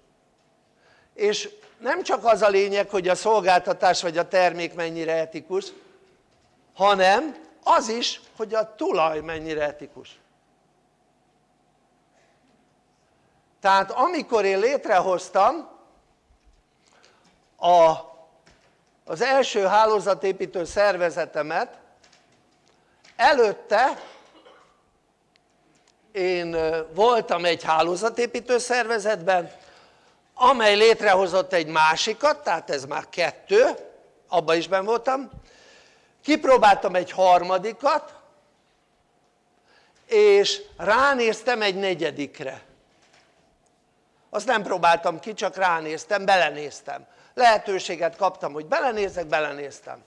És nem csak az a lényeg hogy a szolgáltatás vagy a termék mennyire etikus hanem az is hogy a tulaj mennyire etikus. Tehát amikor én létrehoztam a, az első hálózatépítő szervezetemet előtte én voltam egy hálózatépítő szervezetben amely létrehozott egy másikat, tehát ez már kettő, abban is ben voltam kipróbáltam egy harmadikat és ránéztem egy negyedikre. Azt nem próbáltam ki, csak ránéztem, belenéztem. Lehetőséget kaptam hogy belenézek, belenéztem.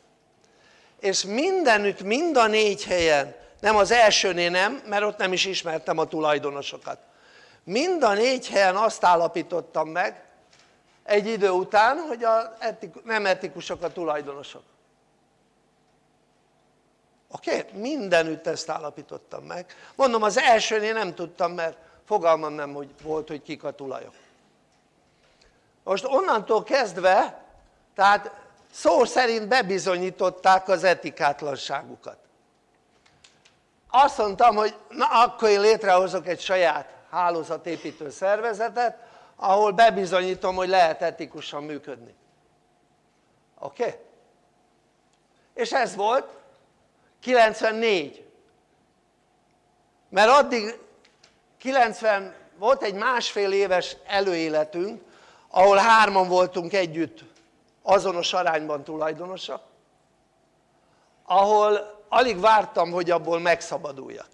És mindenütt, mind a négy helyen, nem az elsőnél nem, mert ott nem is ismertem a tulajdonosokat. Mind a négy helyen azt állapítottam meg egy idő után hogy a etik, nem etikusok a tulajdonosok oké? Okay? mindenütt ezt állapítottam meg mondom az elsőnél nem tudtam mert fogalmam nem hogy volt hogy kik a tulajok most onnantól kezdve tehát szó szerint bebizonyították az etikátlanságukat azt mondtam hogy na akkor én létrehozok egy saját hálózatépítő szervezetet ahol bebizonyítom hogy lehet etikusan működni oké? Okay? és ez volt 94 mert addig 90 volt egy másfél éves előéletünk ahol hárman voltunk együtt azonos arányban tulajdonosak ahol alig vártam hogy abból megszabaduljak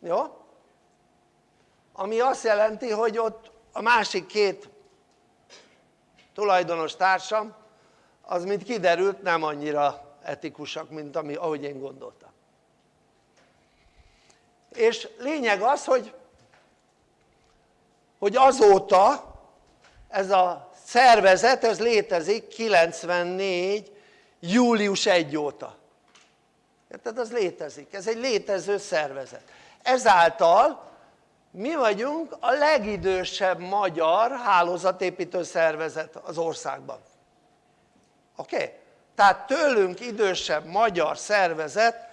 jó? ami azt jelenti hogy ott a másik két tulajdonos társam az mint kiderült nem annyira etikusak mint ami, ahogy én gondoltam és lényeg az hogy hogy azóta ez a szervezet ez létezik 94 július 1 óta érted? az létezik, ez egy létező szervezet ezáltal mi vagyunk a legidősebb magyar hálózatépítő szervezet az országban oké? Okay? Tehát tőlünk idősebb magyar szervezet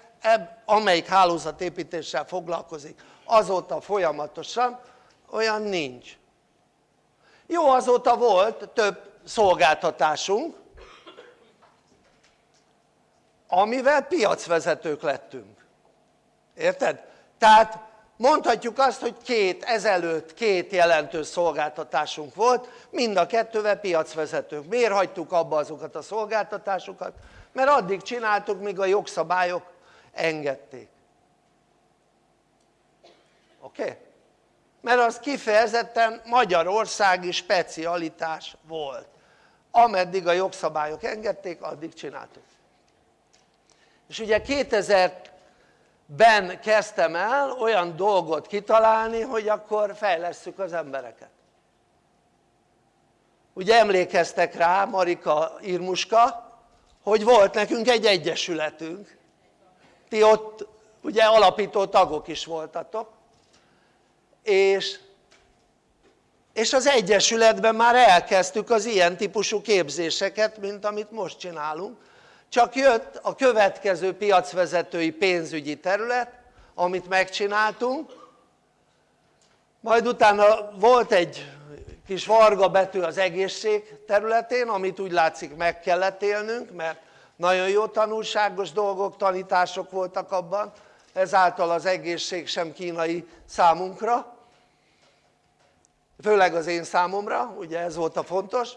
amelyik hálózatépítéssel foglalkozik. Azóta folyamatosan olyan nincs. Jó azóta volt több szolgáltatásunk amivel piacvezetők lettünk. Érted? tehát mondhatjuk azt hogy két ezelőtt két jelentős szolgáltatásunk volt mind a kettővel piacvezetők miért hagytuk abba azokat a szolgáltatásokat? mert addig csináltuk míg a jogszabályok engedték oké? Okay? mert az kifejezetten magyarországi specialitás volt ameddig a jogszabályok engedték addig csináltuk és ugye 2000-ben kezdtem el olyan dolgot kitalálni hogy akkor fejlesszük az embereket. Ugye emlékeztek rá Marika Irmuska hogy volt nekünk egy egyesületünk. Ti ott ugye alapító tagok is voltatok. És, és az Egyesületben már elkezdtük az ilyen típusú képzéseket mint amit most csinálunk csak jött a következő piacvezetői pénzügyi terület amit megcsináltunk. Majd utána volt egy kis varga betű az egészség területén amit úgy látszik meg kellett élnünk mert nagyon jó tanulságos dolgok, tanítások voltak abban. Ezáltal az egészség sem kínai számunkra. Főleg az én számomra, ugye ez volt a fontos.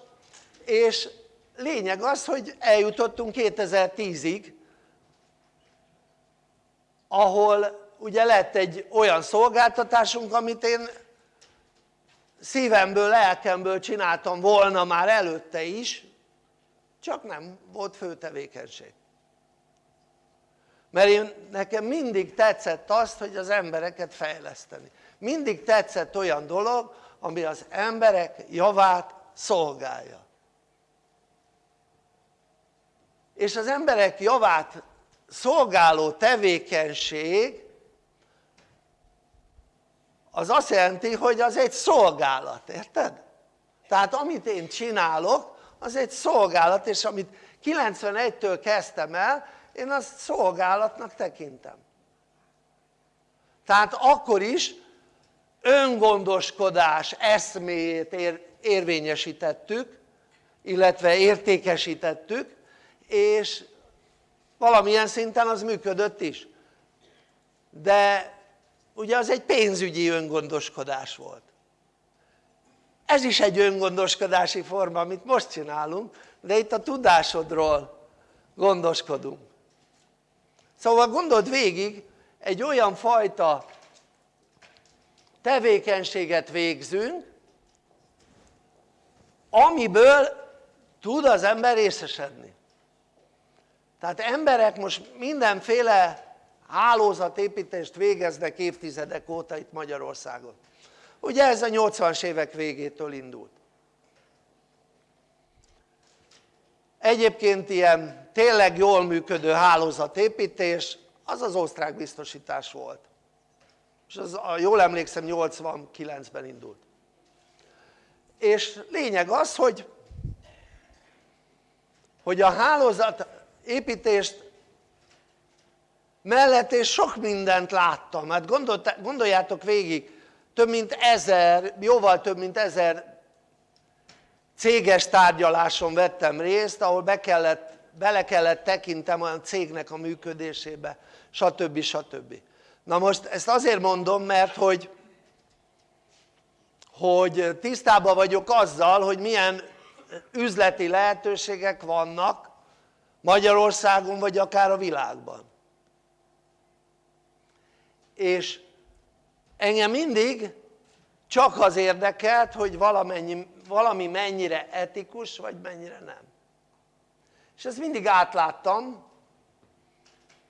És lényeg az hogy eljutottunk 2010-ig ahol ugye lett egy olyan szolgáltatásunk amit én szívemből, lelkemből csináltam volna már előtte is csak nem volt fő tevékenység. Mert én, nekem mindig tetszett azt hogy az embereket fejleszteni. Mindig tetszett olyan dolog ami az emberek javát szolgálja és az emberek javát szolgáló tevékenység az azt jelenti hogy az egy szolgálat, érted? tehát amit én csinálok az egy szolgálat és amit 91-től kezdtem el én azt szolgálatnak tekintem tehát akkor is öngondoskodás eszméjét ér, érvényesítettük illetve értékesítettük és valamilyen szinten az működött is. De ugye az egy pénzügyi öngondoskodás volt. Ez is egy öngondoskodási forma amit most csinálunk de itt a tudásodról gondoskodunk. Szóval gondold végig egy olyan fajta tevékenységet végzünk amiből tud az ember részesedni tehát emberek most mindenféle hálózatépítést végeznek évtizedek óta itt Magyarországon. Ugye ez a 80-as évek végétől indult. Egyébként ilyen tényleg jól működő hálózatépítés az az osztrák biztosítás volt. És az, jól emlékszem 89-ben indult. És lényeg az hogy hogy a hálózat építést mellett és sok mindent láttam, hát gondoljátok végig, több mint ezer, jóval több mint ezer céges tárgyaláson vettem részt, ahol be kellett, bele kellett tekintem olyan cégnek a működésébe, stb. stb. Na most ezt azért mondom, mert hogy, hogy tisztában vagyok azzal, hogy milyen üzleti lehetőségek vannak Magyarországon vagy akár a világban. És engem mindig csak az érdekelt hogy valamennyi, valami mennyire etikus vagy mennyire nem. És ezt mindig átláttam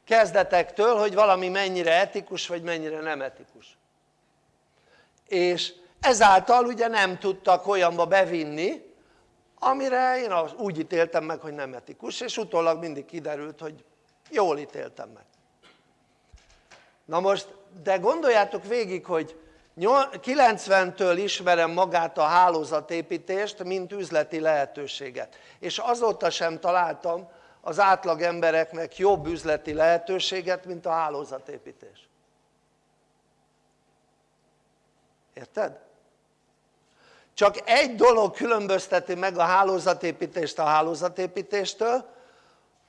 kezdetektől hogy valami mennyire etikus vagy mennyire nem etikus. És ezáltal ugye nem tudtak olyanba bevinni amire én úgy ítéltem meg hogy nem etikus és utólag mindig kiderült hogy jól ítéltem meg. Na most de gondoljátok végig hogy 90-től ismerem magát a hálózatépítést mint üzleti lehetőséget. És azóta sem találtam az átlag embereknek jobb üzleti lehetőséget mint a hálózatépítés. Érted? Csak egy dolog különbözteti meg a hálózatépítést a hálózatépítéstől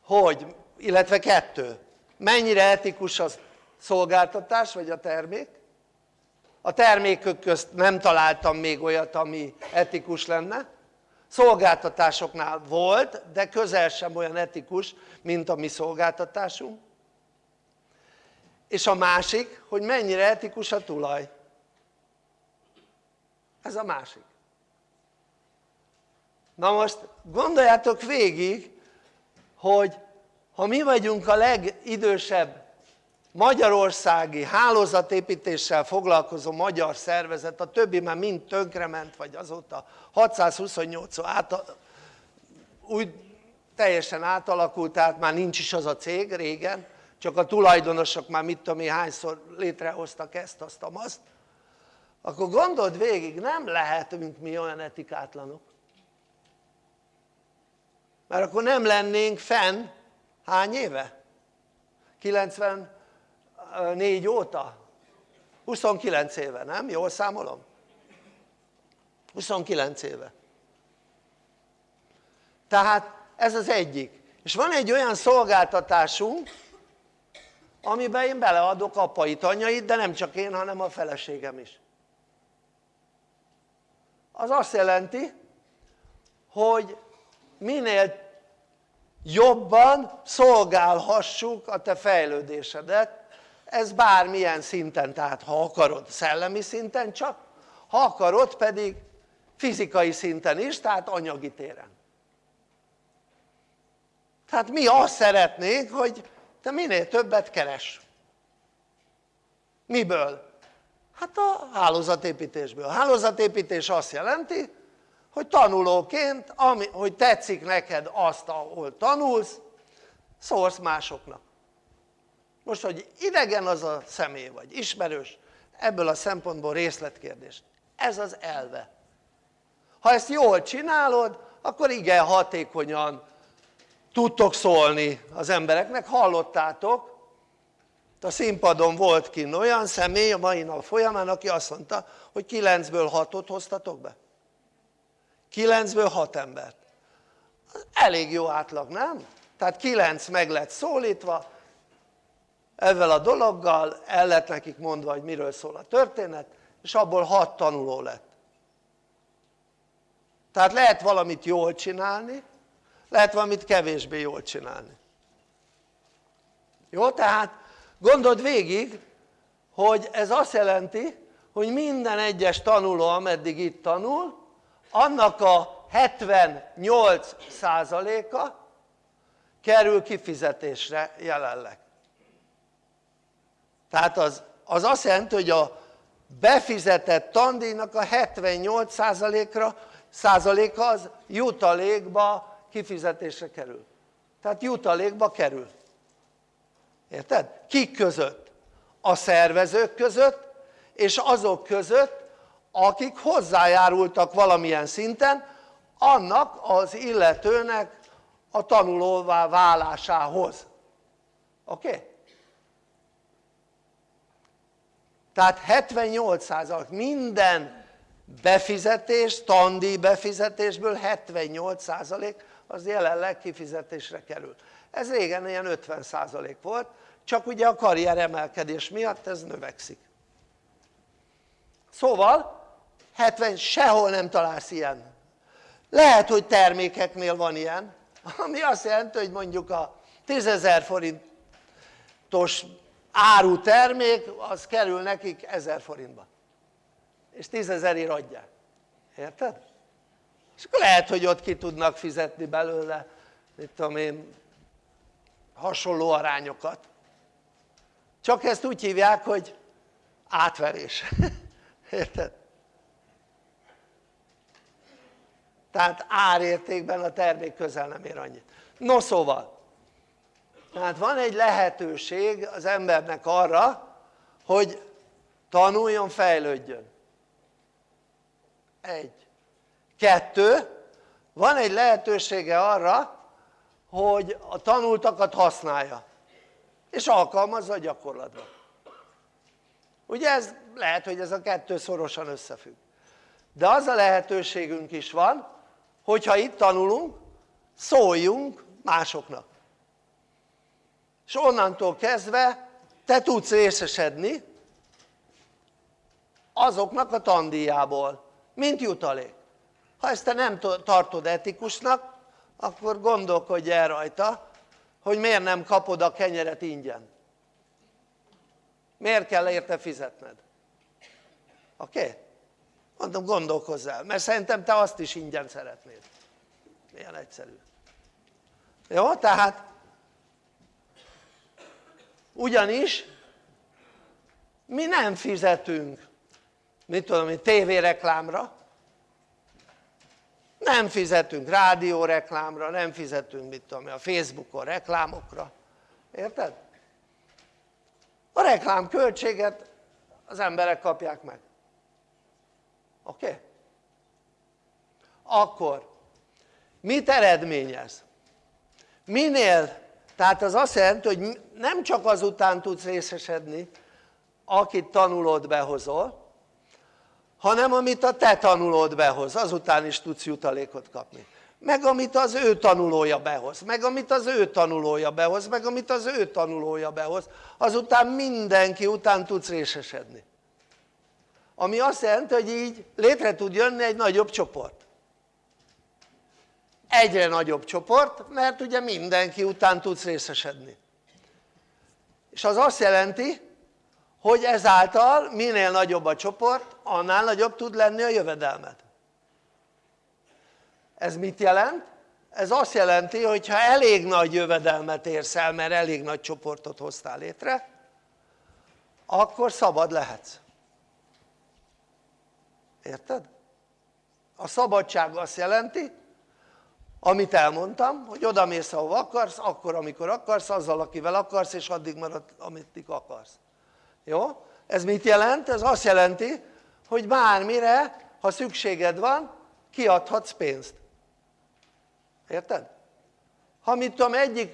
hogy illetve kettő. Mennyire etikus az szolgáltatás vagy a termék? A termékök közt nem találtam még olyat ami etikus lenne. Szolgáltatásoknál volt de közel sem olyan etikus mint a mi szolgáltatásunk. És a másik hogy mennyire etikus a tulaj. Ez a másik na most gondoljátok végig hogy ha mi vagyunk a legidősebb magyarországi hálózatépítéssel foglalkozó magyar szervezet, a többi már mind tönkrement, vagy azóta 628 át, úgy teljesen átalakult, tehát már nincs is az a cég régen, csak a tulajdonosok már mit tudom hányszor létrehoztak ezt, azt, azt, akkor gondold végig, nem lehetünk mi olyan etikátlanok. Mert akkor nem lennénk fenn hány éve? 90 4 óta? 29 éve, nem? Jól számolom? 29 éve. Tehát ez az egyik. És van egy olyan szolgáltatásunk, amiben én beleadok apait, anyait, de nem csak én, hanem a feleségem is. Az azt jelenti, hogy minél jobban szolgálhassuk a te fejlődésedet, ez bármilyen szinten, tehát ha akarod szellemi szinten csak, ha akarod pedig fizikai szinten is, tehát anyagi téren. Tehát mi azt szeretnénk, hogy te minél többet keres. Miből? Hát a hálózatépítésből. A hálózatépítés azt jelenti, hogy tanulóként, ami, hogy tetszik neked azt, ahol tanulsz, szólsz másoknak. Most hogy idegen az a személy vagy ismerős ebből a szempontból részletkérdés. Ez az elve. Ha ezt jól csinálod akkor igen hatékonyan tudtok szólni az embereknek. Hallottátok? A színpadon volt kint olyan személy a mai nap folyamán aki azt mondta hogy 9-ből 6-ot hoztatok be 9-ből 6 embert elég jó átlag nem? tehát 9 meg lett szólítva ezzel a dologgal el lett nekik mondva hogy miről szól a történet és abból hat tanuló lett tehát lehet valamit jól csinálni lehet valamit kevésbé jól csinálni jó? tehát gondold végig hogy ez azt jelenti hogy minden egyes tanuló ameddig itt tanul annak a 78 százaléka kerül kifizetésre jelenleg tehát az, az azt jelenti hogy a befizetett tandíjnak a 78 százalékra százaléka az jutalékba kifizetésre kerül tehát jutalékba kerül érted? kik között? a szervezők között és azok között akik hozzájárultak valamilyen szinten annak az illetőnek a tanulóvá válásához oké? Okay? tehát 78% minden befizetés, tandíj befizetésből 78% az jelenleg kifizetésre kerül ez régen ilyen 50% volt csak ugye a karrier emelkedés miatt ez növekszik szóval 70 sehol nem találsz ilyen. Lehet hogy termékeknél van ilyen ami azt jelenti hogy mondjuk a 10.000 forintos áru termék az kerül nekik 1000 forintba. És 10 ezerért adják, érted? és akkor lehet hogy ott ki tudnak fizetni belőle mit tudom én hasonló arányokat. Csak ezt úgy hívják hogy átverés. Érted? Tehát árértékben a termék közel nem ér annyit. No szóval. Tehát van egy lehetőség az embernek arra hogy tanuljon, fejlődjön. Egy. Kettő. Van egy lehetősége arra hogy a tanultakat használja. És alkalmazza a gyakorlatban ugye ez lehet hogy ez a kettő szorosan összefügg. De az a lehetőségünk is van hogyha itt tanulunk szóljunk másoknak és onnantól kezdve te tudsz részesedni azoknak a tandíjából mint jutalék ha ezt te nem tartod etikusnak akkor gondolkodj el rajta hogy miért nem kapod a kenyeret ingyen miért kell érte fizetned oké? Okay? Mondom gondolkozz el mert szerintem te azt is ingyen szeretnéd ilyen egyszerű jó? tehát ugyanis mi nem fizetünk mit tudom én tévéreklámra nem fizetünk rádióreklámra, nem fizetünk mit tudom a Facebookon reklámokra, érted? a reklámköltséget az emberek kapják meg oké? Okay? akkor mit eredményez? minél, tehát az azt jelenti hogy nem csak azután tudsz részesedni akit tanulod behozol hanem amit a te tanulód behoz azután is tudsz jutalékot kapni meg amit az ő tanulója behoz, meg amit az ő tanulója behoz, meg amit az ő tanulója behoz, azután mindenki után tudsz részesedni. Ami azt jelenti, hogy így létre tud jönni egy nagyobb csoport. Egyre nagyobb csoport, mert ugye mindenki után tudsz részesedni. És az azt jelenti, hogy ezáltal minél nagyobb a csoport, annál nagyobb tud lenni a jövedelmed. Ez mit jelent? Ez azt jelenti, hogy ha elég nagy jövedelmet érsz el, mert elég nagy csoportot hoztál létre, akkor szabad lehetsz. Érted? A szabadság azt jelenti, amit elmondtam, hogy oda mész ahova akarsz, akkor amikor akarsz, azzal akivel akarsz, és addig marad, amit akarsz jó? ez mit jelent? ez azt jelenti hogy bármire ha szükséged van kiadhatsz pénzt érted? ha mit tudom egyik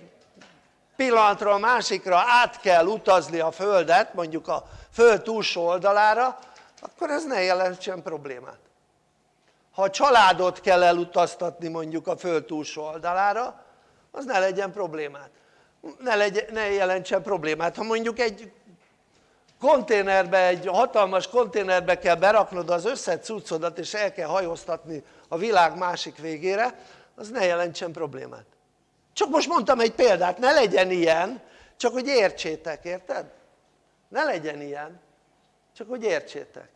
pillanatra a másikra át kell utazni a földet mondjuk a föld túlsó oldalára akkor ez ne jelentsen problémát ha a családot kell elutaztatni mondjuk a föld túlsó oldalára az ne legyen problémát ne, legyen, ne jelentsen problémát ha mondjuk egy konténerbe, egy hatalmas konténerbe kell beraknod az összes és el kell hajóztatni a világ másik végére, az ne jelentsen problémát. Csak most mondtam egy példát, ne legyen ilyen, csak hogy értsétek, érted? Ne legyen ilyen, csak hogy értsétek.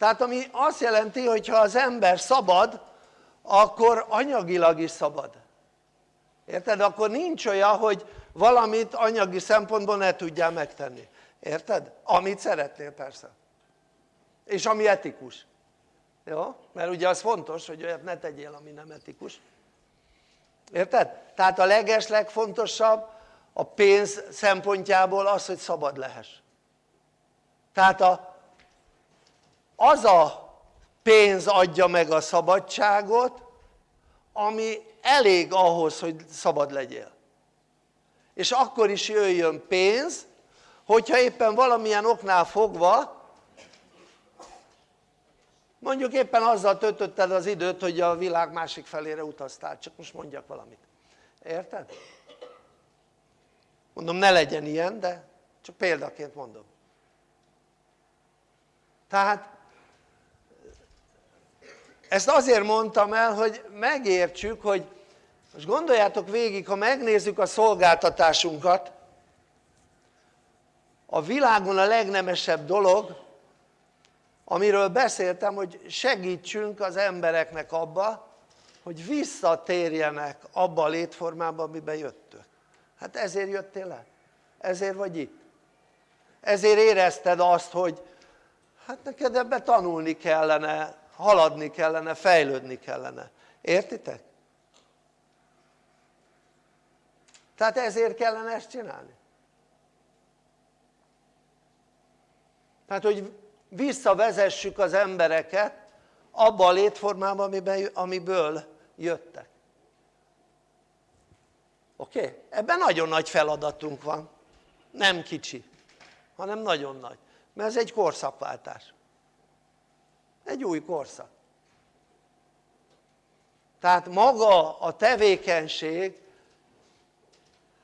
Tehát ami azt jelenti, hogy ha az ember szabad, akkor anyagilag is szabad. Érted? Akkor nincs olyan, hogy valamit anyagi szempontból ne tudjál megtenni, érted? amit szeretnél persze és ami etikus jó? mert ugye az fontos hogy olyat ne tegyél ami nem etikus érted? tehát a leges legfontosabb a pénz szempontjából az hogy szabad lehess tehát a, az a pénz adja meg a szabadságot ami elég ahhoz hogy szabad legyél. És akkor is jöjjön pénz hogyha éppen valamilyen oknál fogva mondjuk éppen azzal töltötted az időt hogy a világ másik felére utaztál, csak most mondjak valamit, érted? mondom ne legyen ilyen de csak példaként mondom. Tehát ezt azért mondtam el, hogy megértsük, hogy most gondoljátok végig, ha megnézzük a szolgáltatásunkat, a világon a legnemesebb dolog, amiről beszéltem, hogy segítsünk az embereknek abba, hogy visszatérjenek abba a létformába, amiben jöttök. Hát ezért jöttél le, ezért vagy itt. Ezért érezted azt, hogy hát neked ebbe tanulni kellene, haladni kellene, fejlődni kellene. Értitek? Tehát ezért kellene ezt csinálni. Tehát, hogy visszavezessük az embereket abba a létformába, amiből jöttek. Oké? Ebben nagyon nagy feladatunk van. Nem kicsi, hanem nagyon nagy. Mert ez egy korszakváltás. Egy új korszak. Tehát maga a tevékenység,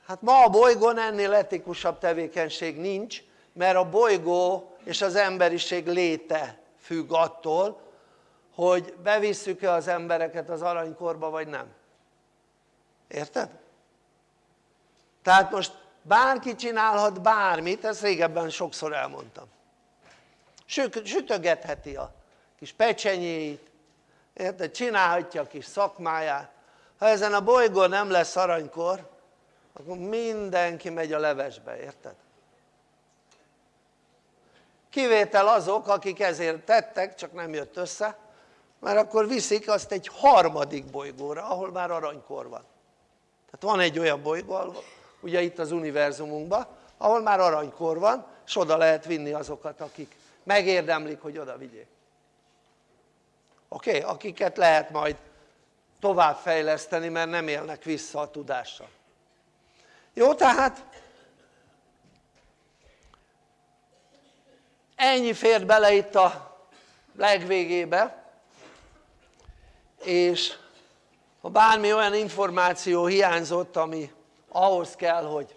hát ma a bolygón ennél etikusabb tevékenység nincs, mert a bolygó és az emberiség léte függ attól, hogy bevisszük-e az embereket az aranykorba vagy nem. Érted? Tehát most bárki csinálhat bármit, ezt régebben sokszor elmondtam. Sütögetheti a kis pecsenyéit, érted? csinálhatja a kis szakmáját. Ha ezen a bolygón nem lesz aranykor, akkor mindenki megy a levesbe, érted? kivétel azok akik ezért tettek csak nem jött össze mert akkor viszik azt egy harmadik bolygóra ahol már aranykor van tehát van egy olyan bolygó ugye itt az univerzumunkban ahol már aranykor van és oda lehet vinni azokat akik megérdemlik hogy oda vigyék oké? Okay? akiket lehet majd továbbfejleszteni mert nem élnek vissza a tudással jó tehát ennyi fért bele itt a legvégébe és ha bármi olyan információ hiányzott ami ahhoz kell hogy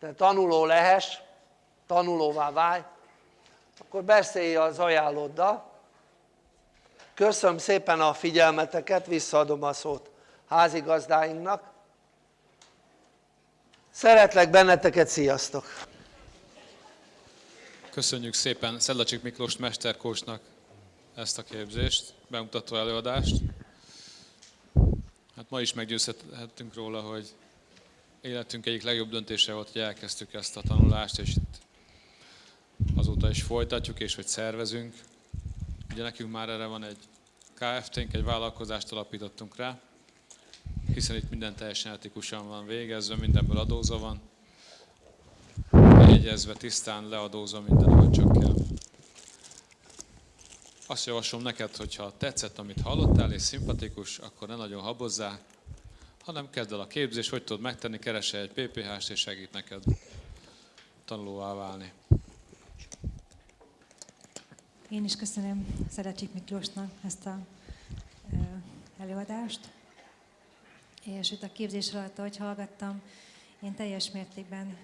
te tanuló lehess tanulóvá válj akkor beszélj az ajánlóddal köszönöm szépen a figyelmeteket visszaadom a szót házigazdáinknak szeretlek benneteket sziasztok Köszönjük szépen Szedlacsik Miklós mesterkósnak ezt a képzést, bemutató előadást. Hát ma is meggyőzhettünk róla, hogy életünk egyik legjobb döntése volt, hogy elkezdtük ezt a tanulást, és itt azóta is folytatjuk, és hogy szervezünk. Ugye nekünk már erre van egy KFT-nk, egy vállalkozást alapítottunk rá, hiszen itt minden teljesen etikusan van végezve, mindenből adózva van jegyezve, tisztán leadózva minden, ahogy csak kell. Azt javaslom neked, hogyha tetszett, amit hallottál, és szimpatikus, akkor ne nagyon habozzá, hanem kezd el a képzés, hogy tudod megtenni, keresse egy PPH-st, és segít neked tanulóvá válni. Én is köszönöm Szeretsik Miklósnak ezt a előadást. És itt a képzés alatt, ahogy hallgattam, én teljes mértékben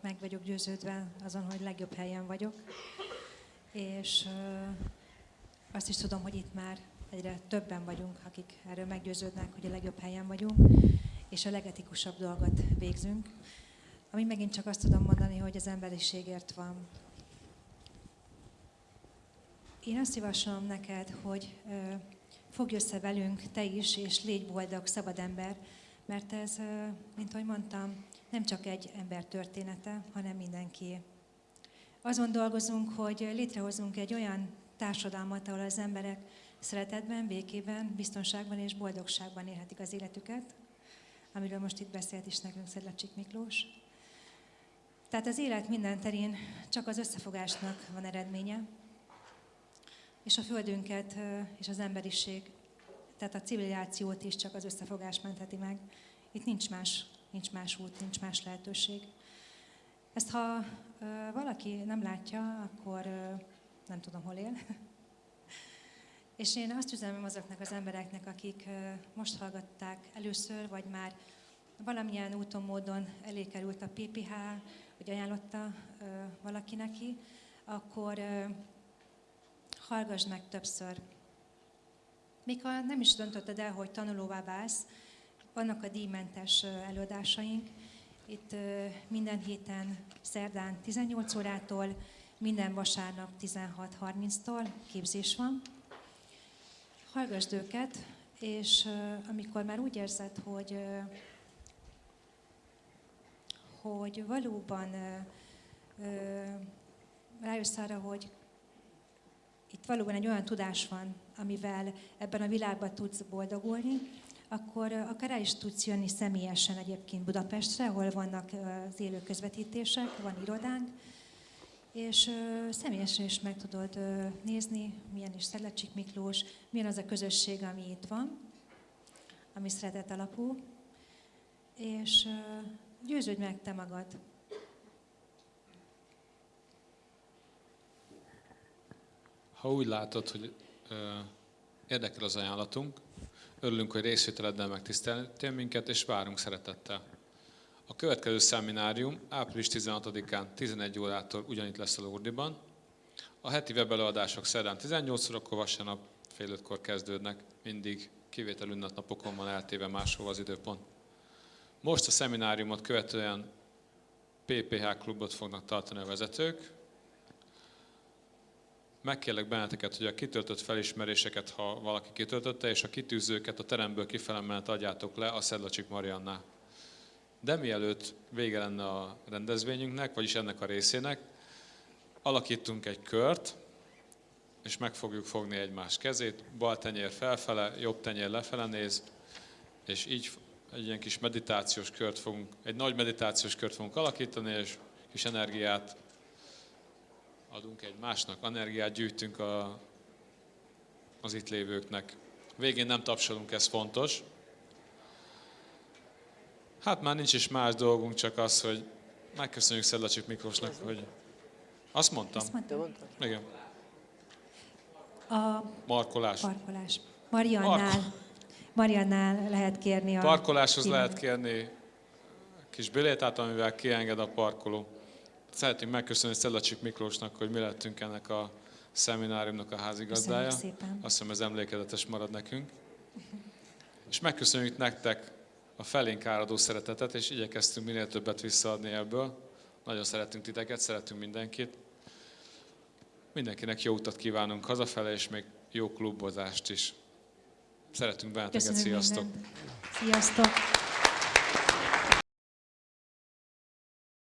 meg vagyok győződve azon, hogy legjobb helyen vagyok, és azt is tudom, hogy itt már egyre többen vagyunk, akik erről meggyőződnek, hogy a legjobb helyen vagyunk, és a legetikusabb dolgot végzünk. Ami megint csak azt tudom mondani, hogy az emberiségért van. Én azt javaslom neked, hogy fogj össze velünk te is, és légy boldog, szabad ember, mert ez, mint ahogy mondtam, nem csak egy ember története, hanem mindenki. Azon dolgozunk, hogy létrehozunk egy olyan társadalmat, ahol az emberek szeretetben, békében, biztonságban és boldogságban élhetik az életüket, amiről most itt beszélt is nekünk Szedlacsik Miklós. Tehát az élet minden terén csak az összefogásnak van eredménye, és a Földünket és az emberiség tehát a civilizációt is csak az összefogás mentheti meg. Itt nincs más, nincs más út, nincs más lehetőség. Ezt ha valaki nem látja, akkor nem tudom, hol él. És én azt üzenem azoknak az embereknek, akik most hallgatták először, vagy már valamilyen úton, módon elé került a PPH, hogy ajánlotta valaki neki, akkor hallgass meg többször még ha nem is döntötted el, hogy tanulóvá válsz, vannak a díjmentes előadásaink. Itt minden héten szerdán 18 órától, minden vasárnap 16.30-tól képzés van. Hallgassd őket, és amikor már úgy érzed, hogy, hogy valóban rájössz arra, hogy itt valóban egy olyan tudás van, amivel ebben a világban tudsz boldogulni, akkor akár el is tudsz jönni személyesen egyébként Budapestre, ahol vannak az élő közvetítések, van irodánk, és személyesen is meg tudod nézni, milyen is Szedlacsik Miklós, milyen az a közösség, ami itt van, ami szeretet alapú, és győződj meg te magad. Ha úgy látod, hogy érdekel az ajánlatunk, örülünk, hogy részvételeddel megtiszteltél minket, és várunk szeretettel. A következő szeminárium április 16-án 11 órától ugyanitt lesz a Lourdiban. A heti webelőadások szerdán 18 órakor, vasárnap fél ötkor kezdődnek, mindig kivétel ünnepnapokon van eltéve máshol az időpont. Most a szemináriumot követően PPH klubot fognak tartani a vezetők, Megkérlek benneteket, hogy a kitöltött felismeréseket, ha valaki kitöltötte, és a kitűzőket a teremből kifele menet adjátok le a Szedlacsik Mariannál. De mielőtt vége lenne a rendezvényünknek, vagyis ennek a részének, alakítunk egy kört, és meg fogjuk fogni egymás kezét, bal tenyér felfele, jobb tenyér lefele néz, és így egy ilyen kis meditációs kört fogunk, egy nagy meditációs kört fogunk alakítani, és kis energiát adunk egymásnak, energiát gyűjtünk a, az itt lévőknek. Végén nem tapsolunk, ez fontos. Hát már nincs is más dolgunk, csak az, hogy megköszönjük Szedlacsik Miklósnak, hogy... Azt mondtam. Azt mondtam. Igen. A Markolás. parkolás. Mariannál, Mariannál lehet kérni a... Parkoláshoz kívánt. lehet kérni kis bilétát, amivel kienged a parkoló. Szeretnénk megköszönni Szedlacsik Miklósnak, hogy mi lettünk ennek a szemináriumnak a házigazdája. Köszönjük szépen. Azt hiszem ez emlékezetes marad nekünk. És megköszönjük nektek a felénk áradó szeretetet, és igyekeztünk minél többet visszaadni ebből. Nagyon szeretünk titeket, szeretünk mindenkit. Mindenkinek jó utat kívánunk hazafele, és még jó klubozást is. Szeretünk benneteket, sziasztok! mindent. Sziasztok!